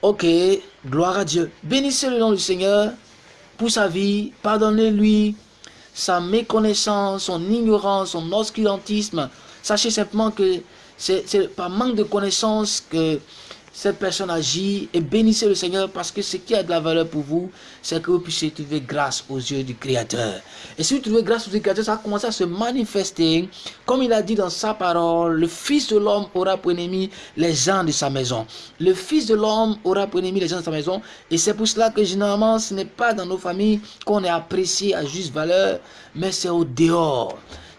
S1: ok, gloire à Dieu. Bénissez le nom du Seigneur pour sa vie, pardonnez-lui sa méconnaissance, son ignorance, son obscurantisme. Sachez simplement que c'est par manque de connaissance que cette personne agit et bénissez le Seigneur parce que ce qui a de la valeur pour vous, c'est que vous puissiez trouver grâce aux yeux du Créateur. Et si vous trouvez grâce aux yeux du Créateur, ça va commencer à se manifester. Comme il a dit dans sa parole, le Fils de l'homme aura pour ennemi les gens de sa maison. Le Fils de l'homme aura pour ennemi les gens de sa maison. Et c'est pour cela que généralement, ce n'est pas dans nos familles qu'on est apprécié à juste valeur, mais c'est au dehors.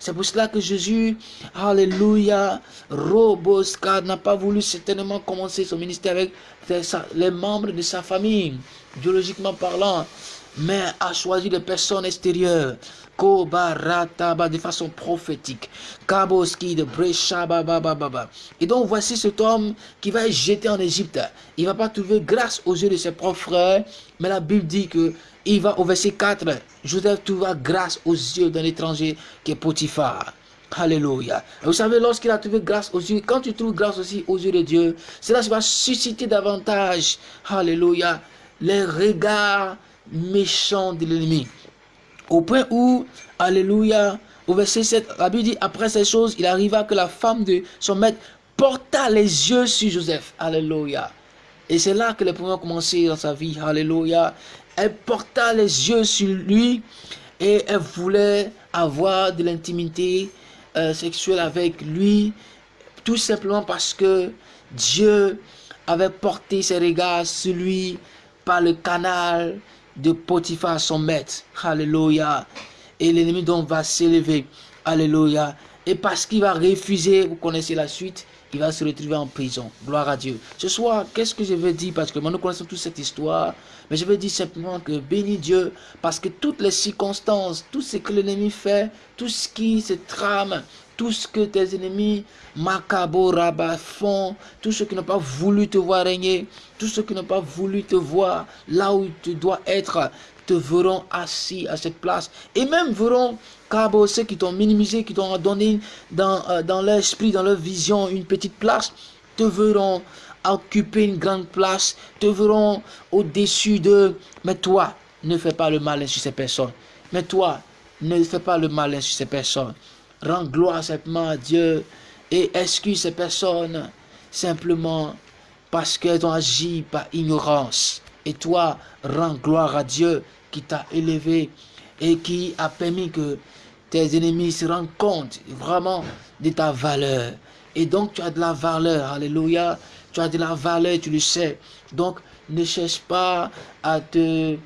S1: C'est pour cela que Jésus, Alléluia, Roboska n'a pas voulu certainement commencer son ministère avec les membres de sa famille, biologiquement parlant, mais a choisi des personnes extérieures. Kobarataba de façon prophétique. Kaboski de Baba. Et donc voici cet homme qui va être jeté en Égypte. Il ne va pas trouver grâce aux yeux de ses propres frères, mais la Bible dit que il va au verset 4. Joseph trouva grâce aux yeux d'un étranger qui est Potiphar. Alléluia. Vous savez, lorsqu'il a trouvé grâce aux yeux, quand tu trouves grâce aussi aux yeux de Dieu, cela va susciter davantage, Alléluia, les regards méchants de l'ennemi. Au point où, Alléluia, au verset 7, la Bible dit, après ces choses, il arriva que la femme de son maître porta les yeux sur Joseph. Alléluia. Et c'est là que les premiers ont commencé dans sa vie. Alléluia. Elle porta les yeux sur lui et elle voulait avoir de l'intimité euh, sexuelle avec lui, tout simplement parce que Dieu avait porté ses regards sur lui par le canal de Potiphar, son maître. Alléluia. Et l'ennemi donc va s'élever. Alléluia. Et parce qu'il va refuser, vous connaissez la suite, il va se retrouver en prison. Gloire à Dieu. Ce soir, qu'est-ce que je veux dire? Parce que nous connaissons toute cette histoire. Mais je veux dire simplement que bénis Dieu. Parce que toutes les circonstances, tout ce que l'ennemi fait, tout ce qui se trame, tout ce que tes ennemis, Macabo, Rabat, font, tous ceux qui n'ont pas voulu te voir régner, tous ceux qui n'ont pas voulu te voir là où tu dois être, te verront assis à cette place. Et même verront, Cabo, ceux qui t'ont minimisé, qui t'ont donné dans, euh, dans l'esprit, dans leur vision, une petite place, te verront occuper une grande place, te verront au-dessus de... Mais toi, ne fais pas le mal sur ces personnes. Mais toi, ne fais pas le mal sur ces personnes. Rends gloire simplement à Dieu et excuse ces personnes simplement parce qu'elles ont agi par ignorance. Et toi, rends gloire à Dieu qui t'a élevé et qui a permis que tes ennemis se rendent compte vraiment de ta valeur. Et donc tu as de la valeur, alléluia, tu as de la valeur, tu le sais. Donc ne cherche pas à te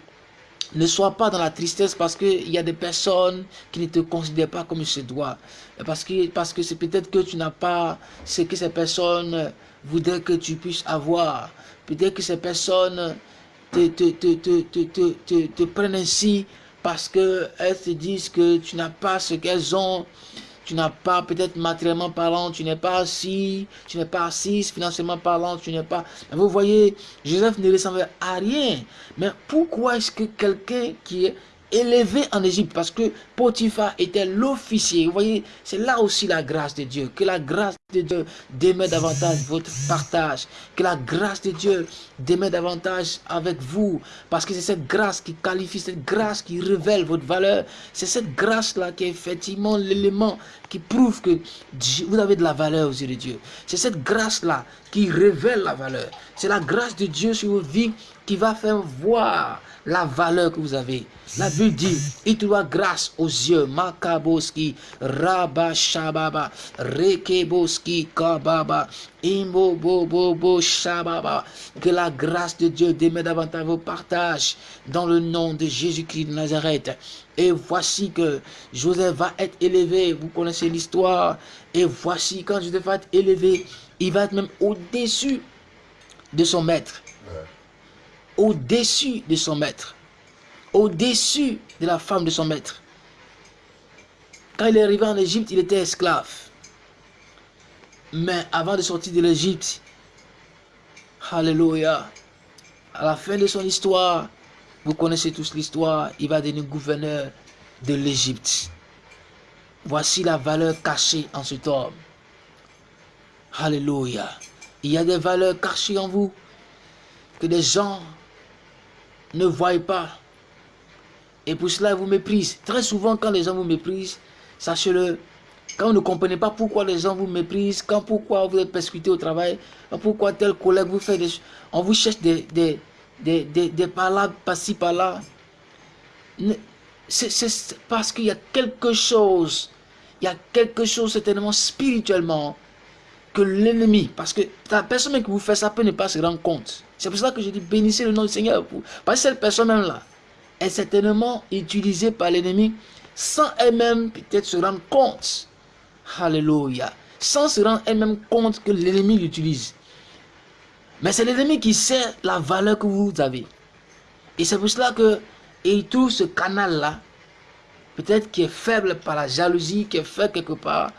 S1: ne sois pas dans la tristesse parce qu'il y a des personnes qui ne te considèrent pas comme se doit. Parce que c'est parce que peut-être que tu n'as pas ce que ces personnes voudraient que tu puisses avoir. Peut-être que ces personnes te, te, te, te prennent ainsi parce qu'elles te disent que tu n'as pas ce qu'elles ont tu n'as pas, peut-être matériellement parlant, tu n'es pas assis, tu n'es pas assise, financièrement parlant, tu n'es pas... Mais vous voyez, Joseph ne ressemblait à rien. Mais pourquoi est-ce que quelqu'un qui est élevé en Égypte parce que Potiphar était l'officier. Vous voyez, c'est là aussi la grâce de Dieu. Que la grâce de Dieu démet davantage votre partage. Que la grâce de Dieu démet davantage avec vous. Parce que c'est cette grâce qui qualifie, cette grâce qui révèle votre valeur. C'est cette grâce-là qui est effectivement l'élément qui prouve que vous avez de la valeur aux yeux de Dieu. C'est cette grâce-là qui révèle la valeur. C'est la grâce de Dieu sur votre vie qui va faire voir la valeur que vous avez. La Bible dit, il te doit grâce aux yeux. Makaboski, Rabashababa, Rekeboski, Kababa, Imbo, Bobo, Shababa. Que la grâce de Dieu démet davantage vos partages dans le nom de Jésus-Christ de Nazareth. Et voici que Joseph va être élevé. Vous connaissez l'histoire. Et voici quand Joseph va être élevé, il va être même au-dessus de son maître au-dessus de son maître, au-dessus de la femme de son maître. Quand il est arrivé en Égypte, il était esclave. Mais avant de sortir de l'Égypte, Alléluia, à la fin de son histoire, vous connaissez tous l'histoire, il va devenir gouverneur de l'Égypte. Voici la valeur cachée en cet homme. Alléluia. Il y a des valeurs cachées en vous que des gens ne voient pas. Et pour cela, ils vous méprisent. Très souvent, quand les gens vous méprisent, sachez-le, quand vous ne comprenez pas pourquoi les gens vous méprisent, quand pourquoi vous êtes persécuté au travail, pourquoi tel collègue vous fait des On vous cherche des, des, des, des, des par par-ci, par-là. C'est parce qu'il y a quelque chose, il y a quelque chose certainement spirituellement que l'ennemi, parce que la personne qui vous fait ça peut ne pas se rendre compte. C'est pour ça que je dis bénissez le nom du Seigneur. Parce que cette personne-là est certainement utilisée par l'ennemi sans elle-même peut-être se rendre compte. Alléluia. Sans se rendre elle-même compte que l'ennemi l'utilise. Mais c'est l'ennemi qui sait la valeur que vous avez. Et c'est pour cela que il trouve ce canal-là, peut-être qui est faible par la jalousie, qui est faible quelque part,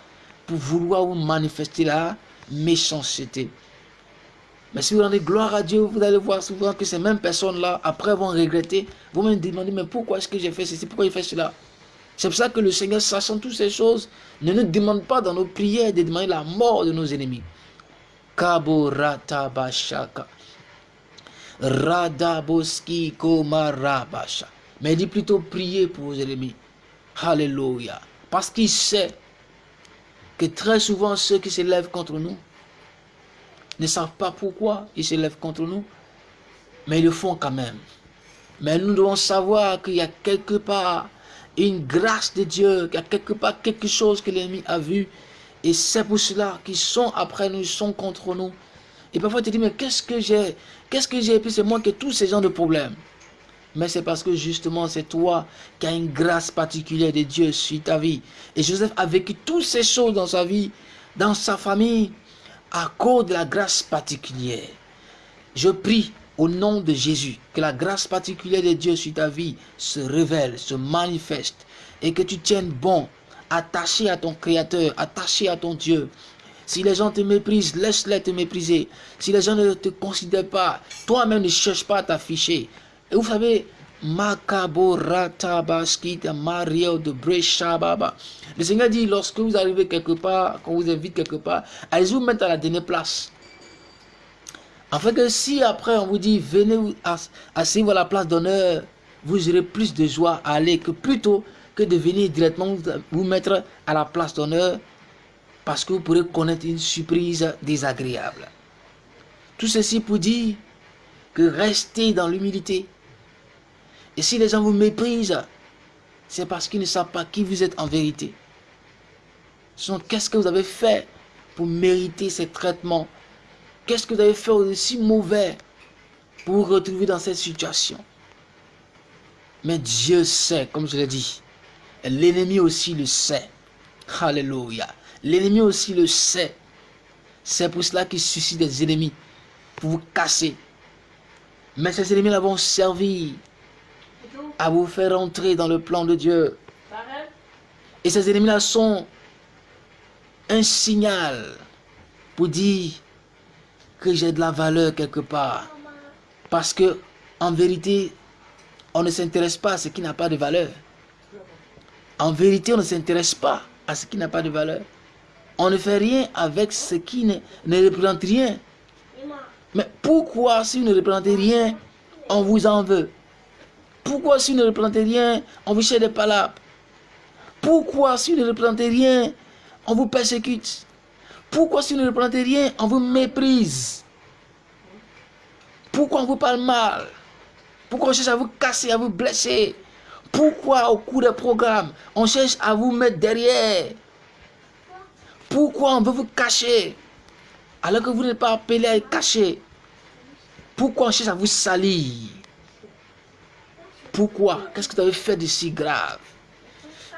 S1: pour vouloir vous manifester la méchanceté. Mais si vous rendez gloire à Dieu, vous allez voir souvent que ces mêmes personnes-là, après vont regretter, vont me demander, mais pourquoi est-ce que j'ai fait ceci, pourquoi j'ai fait cela? C'est pour ça que le Seigneur, sachant toutes ces choses, ne nous demande pas dans nos prières de demander la mort de nos ennemis. Radaboski komarabasha. Mais il dit plutôt prier pour vos ennemis. Alléluia. Parce qu'il sait très souvent ceux qui s'élèvent contre nous, ne savent pas pourquoi ils se lèvent contre nous, mais ils le font quand même. Mais nous devons savoir qu'il y a quelque part une grâce de Dieu, qu'il y a quelque part quelque chose que l'ennemi a vu. Et c'est pour cela qu'ils sont après nous, ils sont contre nous. Et parfois tu dis, mais qu'est-ce que j'ai Qu'est-ce que j'ai Et puis c'est moi qui ai tous ces genres de problèmes. Mais c'est parce que justement c'est toi qui as une grâce particulière de Dieu sur ta vie. Et Joseph a vécu toutes ces choses dans sa vie, dans sa famille, à cause de la grâce particulière. Je prie au nom de Jésus que la grâce particulière de Dieu sur ta vie se révèle, se manifeste et que tu tiennes bon, attaché à ton Créateur, attaché à ton Dieu. Si les gens te méprisent, laisse-les te mépriser. Si les gens ne te considèrent pas, toi-même ne cherche pas à t'afficher. Et vous savez, Mario de Breshababa. Le Seigneur dit, lorsque vous arrivez quelque part, quand vous invite quelque part, allez vous mettre à la dernière place. Afin que si après on vous dit, venez asseyez-vous à la place d'honneur, vous aurez plus de joie à aller que plutôt que de venir directement vous mettre à la place d'honneur parce que vous pourrez connaître une surprise désagréable. Tout ceci pour dire que restez dans l'humilité. Et si les gens vous méprisent, c'est parce qu'ils ne savent pas qui vous êtes en vérité. Qu'est-ce que vous avez fait pour mériter ces traitements? Qu'est-ce que vous avez fait de si mauvais pour vous retrouver dans cette situation? Mais Dieu sait, comme je l'ai dit. L'ennemi aussi le sait. Alléluia. L'ennemi aussi le sait. C'est pour cela qu'il suscite des ennemis. Pour vous casser. Mais ces ennemis-là vont servir à vous faire entrer dans le plan de Dieu. Et ces ennemis-là sont un signal pour dire que j'ai de la valeur quelque part. Parce que, en vérité, on ne s'intéresse pas à ce qui n'a pas de valeur. En vérité, on ne s'intéresse pas à ce qui n'a pas de valeur. On ne fait rien avec ce qui ne, ne représente rien. Mais pourquoi, si vous ne représentez rien, on vous en veut? Pourquoi, si vous ne représentez rien, on vous cherche des palabres Pourquoi, si vous ne représentez rien, on vous persécute? Pourquoi si vous ne représentez rien, on vous méprise? Pourquoi on vous parle mal? Pourquoi on cherche à vous casser, à vous blesser? Pourquoi au cours des programmes, on cherche à vous mettre derrière? Pourquoi on veut vous cacher? Alors que vous n'êtes pas appelé à être caché Pourquoi on cherche à vous salir? Pourquoi? Qu'est-ce que vous avez fait de si grave?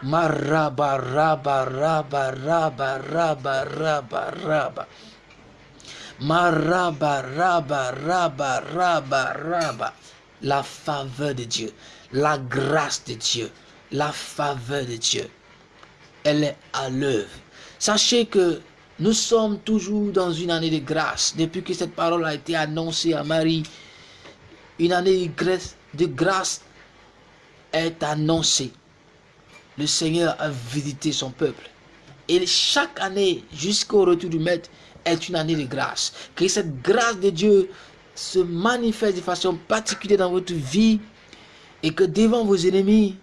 S1: Maraba, raba, raba, raba, raba, raba, raba. Maraba, raba, raba, raba, raba. La faveur de Dieu, la grâce de Dieu, la faveur de Dieu, elle est à l'œuvre. Sachez que nous sommes toujours dans une année de grâce. Depuis que cette parole a été annoncée à Marie, une année de grâce est annoncée le Seigneur a visité son peuple. Et chaque année, jusqu'au retour du Maître, est une année de grâce. Que cette grâce de Dieu se manifeste de façon particulière dans votre vie et que devant vos ennemis,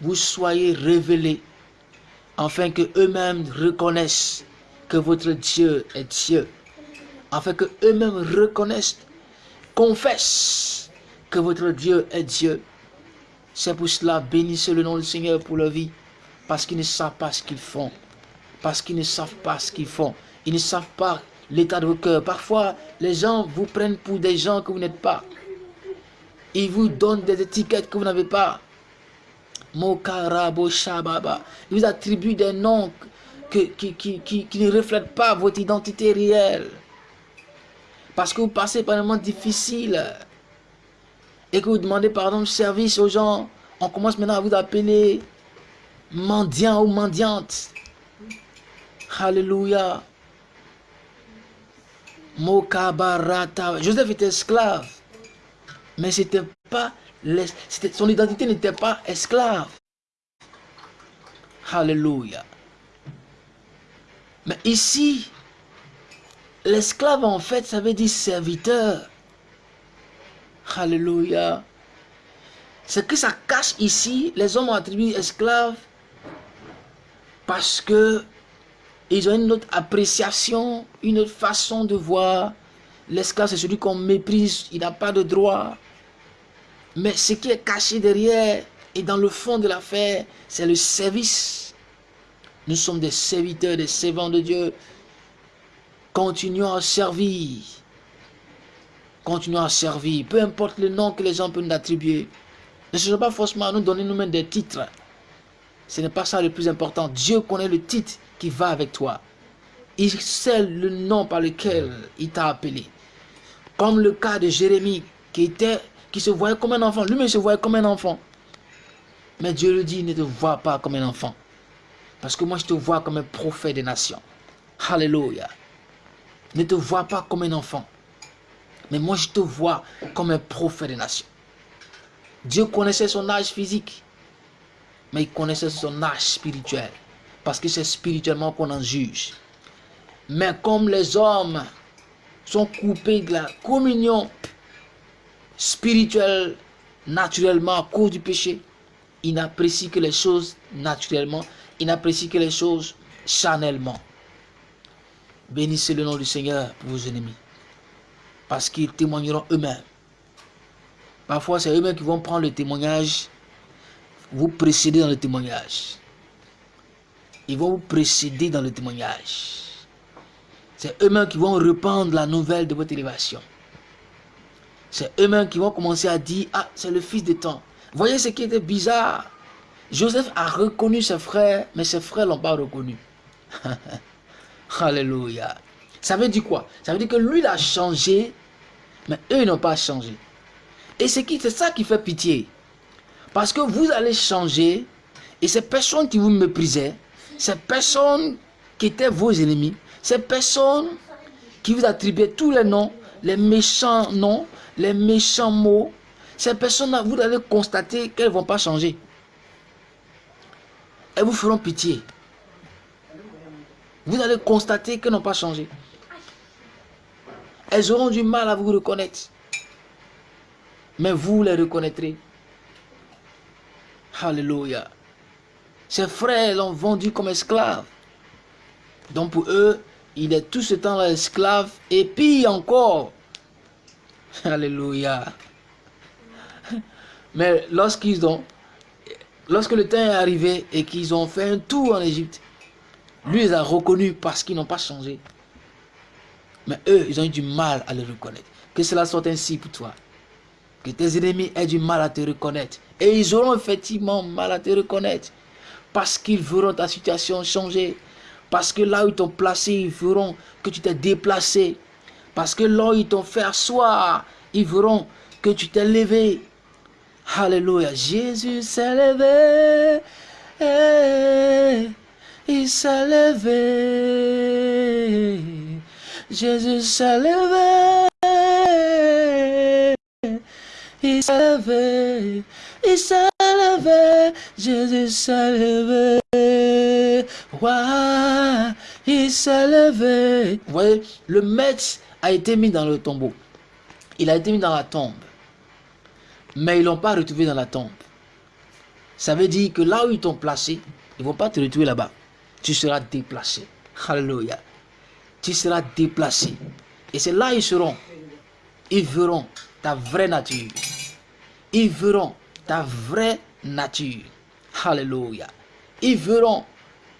S1: vous soyez révélés afin que eux-mêmes reconnaissent que votre Dieu est Dieu. Afin que eux-mêmes reconnaissent, confessent que votre Dieu est Dieu. C'est pour cela, bénissez le nom du Seigneur pour leur vie. Parce qu'ils ne savent pas ce qu'ils font. Parce qu'ils ne savent pas ce qu'ils font. Ils ne savent pas l'état de vos cœurs. Parfois, les gens vous prennent pour des gens que vous n'êtes pas. Ils vous donnent des étiquettes que vous n'avez pas. Mokarabo Shababa. Ils vous attribuent des noms qui, qui, qui, ne reflètent pas votre identité réelle. Parce que vous passez par un moment difficile et que vous demandez pardon de service aux gens, on commence maintenant à vous appeler mendiant ou mendiante. Alléluia. Mokabarata. Joseph était esclave. Mais c'était pas son identité n'était pas esclave. Alléluia. Mais ici, l'esclave en fait, ça veut dire serviteur. Alléluia. Ce que ça cache ici, les hommes ont attribué esclave parce que ils ont une autre appréciation, une autre façon de voir. L'esclave, c'est celui qu'on méprise, il n'a pas de droit. Mais ce qui est caché derrière et dans le fond de l'affaire, c'est le service. Nous sommes des serviteurs, des servants de Dieu. Continuons à servir continuons à servir, peu importe le nom que les gens peuvent nous attribuer. Ne cherchons pas forcément à nous donner nous-mêmes des titres. Ce n'est pas ça le plus important. Dieu connaît le titre qui va avec toi. Il sait le nom par lequel il t'a appelé. Comme le cas de Jérémie qui, était, qui se voyait comme un enfant. Lui-même se voyait comme un enfant. Mais Dieu le dit, ne te vois pas comme un enfant. Parce que moi, je te vois comme un prophète des nations. Alléluia. Ne te vois pas comme un enfant. Mais moi, je te vois comme un prophète des nations. Dieu connaissait son âge physique. Mais il connaissait son âge spirituel. Parce que c'est spirituellement qu'on en juge. Mais comme les hommes sont coupés de la communion spirituelle naturellement à cause du péché, ils n'apprécient que les choses naturellement, ils n'apprécient que les choses charnellement. Bénissez le nom du Seigneur pour vos ennemis. Parce qu'ils témoigneront eux-mêmes. Parfois, c'est eux-mêmes qui vont prendre le témoignage, vous précéder dans le témoignage. Ils vont vous précéder dans le témoignage. C'est eux-mêmes qui vont répandre la nouvelle de votre élévation. C'est eux-mêmes qui vont commencer à dire, ah, c'est le fils de temps. Voyez ce qui était bizarre? Joseph a reconnu ses frères, mais ses frères ne l'ont pas reconnu. Alléluia. Ça veut dire quoi? Ça veut dire que lui, il a changé, mais eux, ils n'ont pas changé. Et c'est ça qui fait pitié. Parce que vous allez changer, et ces personnes qui vous méprisaient, ces personnes qui étaient vos ennemis, ces personnes qui vous attribuaient tous les noms, les méchants noms, les méchants mots, ces personnes-là, vous allez constater qu'elles ne vont pas changer. Elles vous feront pitié. Vous allez constater qu'elles n'ont pas changé. Elles auront du mal à vous reconnaître. Mais vous les reconnaîtrez. Alléluia. Ses frères l'ont vendu comme esclave. Donc pour eux, il est tout ce temps-là esclave et pire encore. Alléluia. Mais lorsqu'ils ont, lorsque le temps est arrivé et qu'ils ont fait un tour en Égypte, lui les a reconnus parce qu'ils n'ont pas changé. Mais eux, ils ont eu du mal à le reconnaître. Que cela soit ainsi pour toi. Que tes ennemis aient du mal à te reconnaître. Et ils auront effectivement mal à te reconnaître. Parce qu'ils verront ta situation changer. Parce que là où ils t'ont placé, ils verront que tu t'es déplacé. Parce que là où ils t'ont fait asseoir, ils verront que tu t'es levé. Alléluia. Jésus s'est levé. il s'est levé. Jésus s'est levé. Il s'est levé. Il s'est levé. Jésus s'est levé. il s'est levé. Vous voyez, le maître a été mis dans le tombeau. Il a été mis dans la tombe. Mais ils ne l'ont pas retrouvé dans la tombe. Ça veut dire que là où ils t'ont placé, ils ne vont pas te retrouver là-bas. Tu seras déplacé. Alléluia. Tu seras déplacé. Et c'est là ils seront. Ils verront ta vraie nature. Ils verront ta vraie nature. Alléluia. Ils verront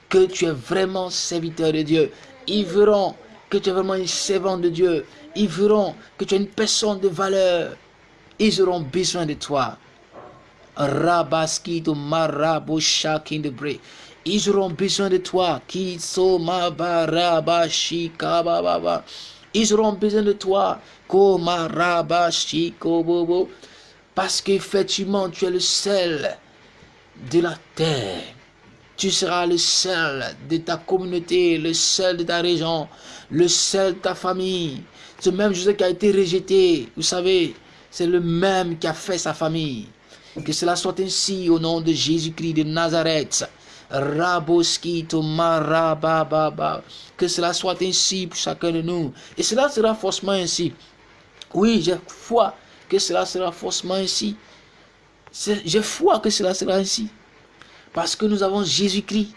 S1: que tu es vraiment serviteur de Dieu. Ils verront que tu es vraiment une servante de Dieu. Ils verront que tu es une personne de valeur. Ils auront besoin de toi. Ils auront besoin de toi. Ils auront besoin de toi. Parce qu'effectivement, tu es le sel de la terre. Tu seras le sel de ta communauté, le sel de ta région, le sel de ta famille. Ce même Joseph qui a été rejeté, vous savez, c'est le même qui a fait sa famille. Que cela soit ainsi au nom de Jésus-Christ de Nazareth. Raboskito marababa. Que cela soit ainsi pour chacun de nous. Et cela sera forcément ainsi. Oui, j'ai foi que cela sera forcément ainsi. J'ai foi que cela sera ainsi. Parce que nous avons Jésus-Christ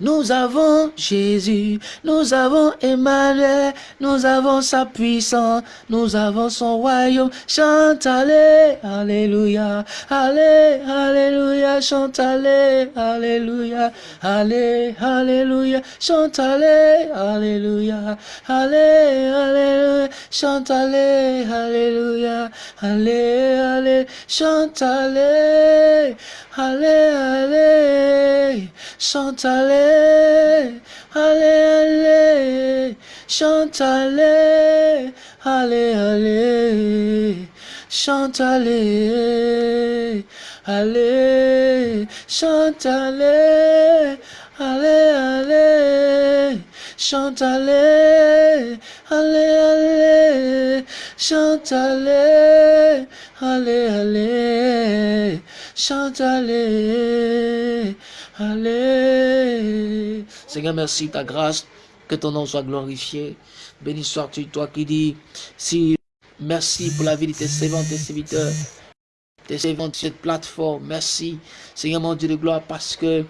S1: nous avons Jésus, nous avons Emmanuel, nous avons sa puissance, nous avons son royaume. Chante, allez, alléluia, allez, alléluia, chante allez, alléluia, allez, alléluia, chante allez, alléluia, allez, alléluia, chante allez, alléluia, allez, allez, chante allez, allez, allez, chante allez, allez, allez, chante allez, allez, allez, chante allez, allez, chante allez, allez, allez, chante allez, allez, allez, chante allez, allez, allez, chante allez, allez. Seigneur, merci ta grâce, que ton nom soit glorifié. Béni sois-tu, toi qui dis, si merci pour la vie de tes servants, tes serviteurs, tes servants de cette plateforme. Merci, Seigneur mon Dieu de gloire, parce que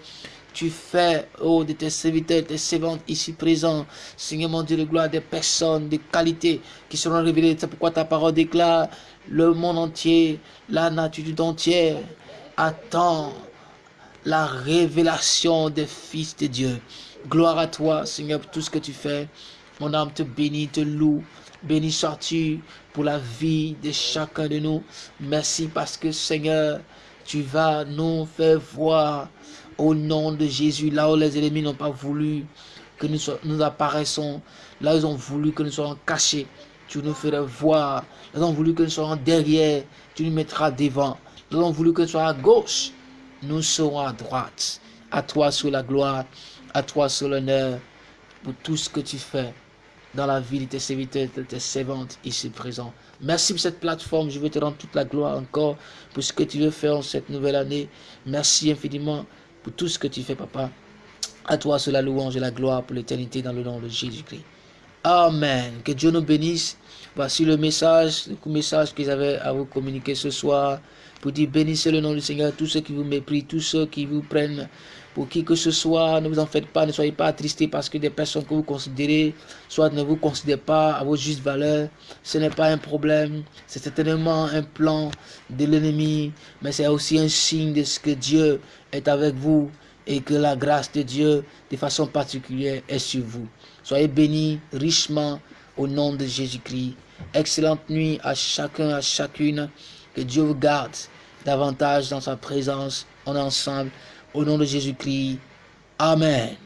S1: tu fais, oh, de tes serviteurs, tes servantes ici présents, Seigneur mon Dieu de gloire, des personnes de qualité qui seront révélées. C'est pourquoi ta parole déclare le monde entier, la nature entière attend la révélation des fils de Dieu. Gloire à toi, Seigneur, pour tout ce que tu fais. Mon âme te bénit, te loue. Béni sois-tu pour la vie de chacun de nous. Merci parce que, Seigneur, tu vas nous faire voir au nom de Jésus, là où les ennemis n'ont pas voulu que nous, nous apparaissons, là où ils ont voulu que nous soyons cachés, tu nous feras voir. Ils ont voulu que nous soyons derrière, tu nous mettras devant. Ils ont voulu que nous soyons à gauche, nous serons à droite. À toi sur la gloire, à toi sur l'honneur, pour tout ce que tu fais dans la vie de tes serviteurs, de tes servantes ici présents. Merci pour cette plateforme. Je veux te rendre toute la gloire encore pour ce que tu veux faire en cette nouvelle année. Merci infiniment pour tout ce que tu fais, papa. À toi, sur la louange et la gloire pour l'éternité dans le nom de Jésus-Christ. Amen. Que Dieu nous bénisse. Voici le message, le message qu'ils avaient à vous communiquer ce soir. Pour dire bénissez le nom du Seigneur, tous ceux qui vous méprisent, tous ceux qui vous prennent pour qui que ce soit, ne vous en faites pas, ne soyez pas attristés parce que des personnes que vous considérez, soit ne vous considèrent pas à vos justes valeurs, ce n'est pas un problème, c'est certainement un plan de l'ennemi, mais c'est aussi un signe de ce que Dieu est avec vous et que la grâce de Dieu, de façon particulière, est sur vous. Soyez bénis richement au nom de Jésus-Christ. Excellente nuit à chacun, à chacune. Que Dieu vous garde davantage dans sa présence. en ensemble. Au nom de Jésus-Christ. Amen.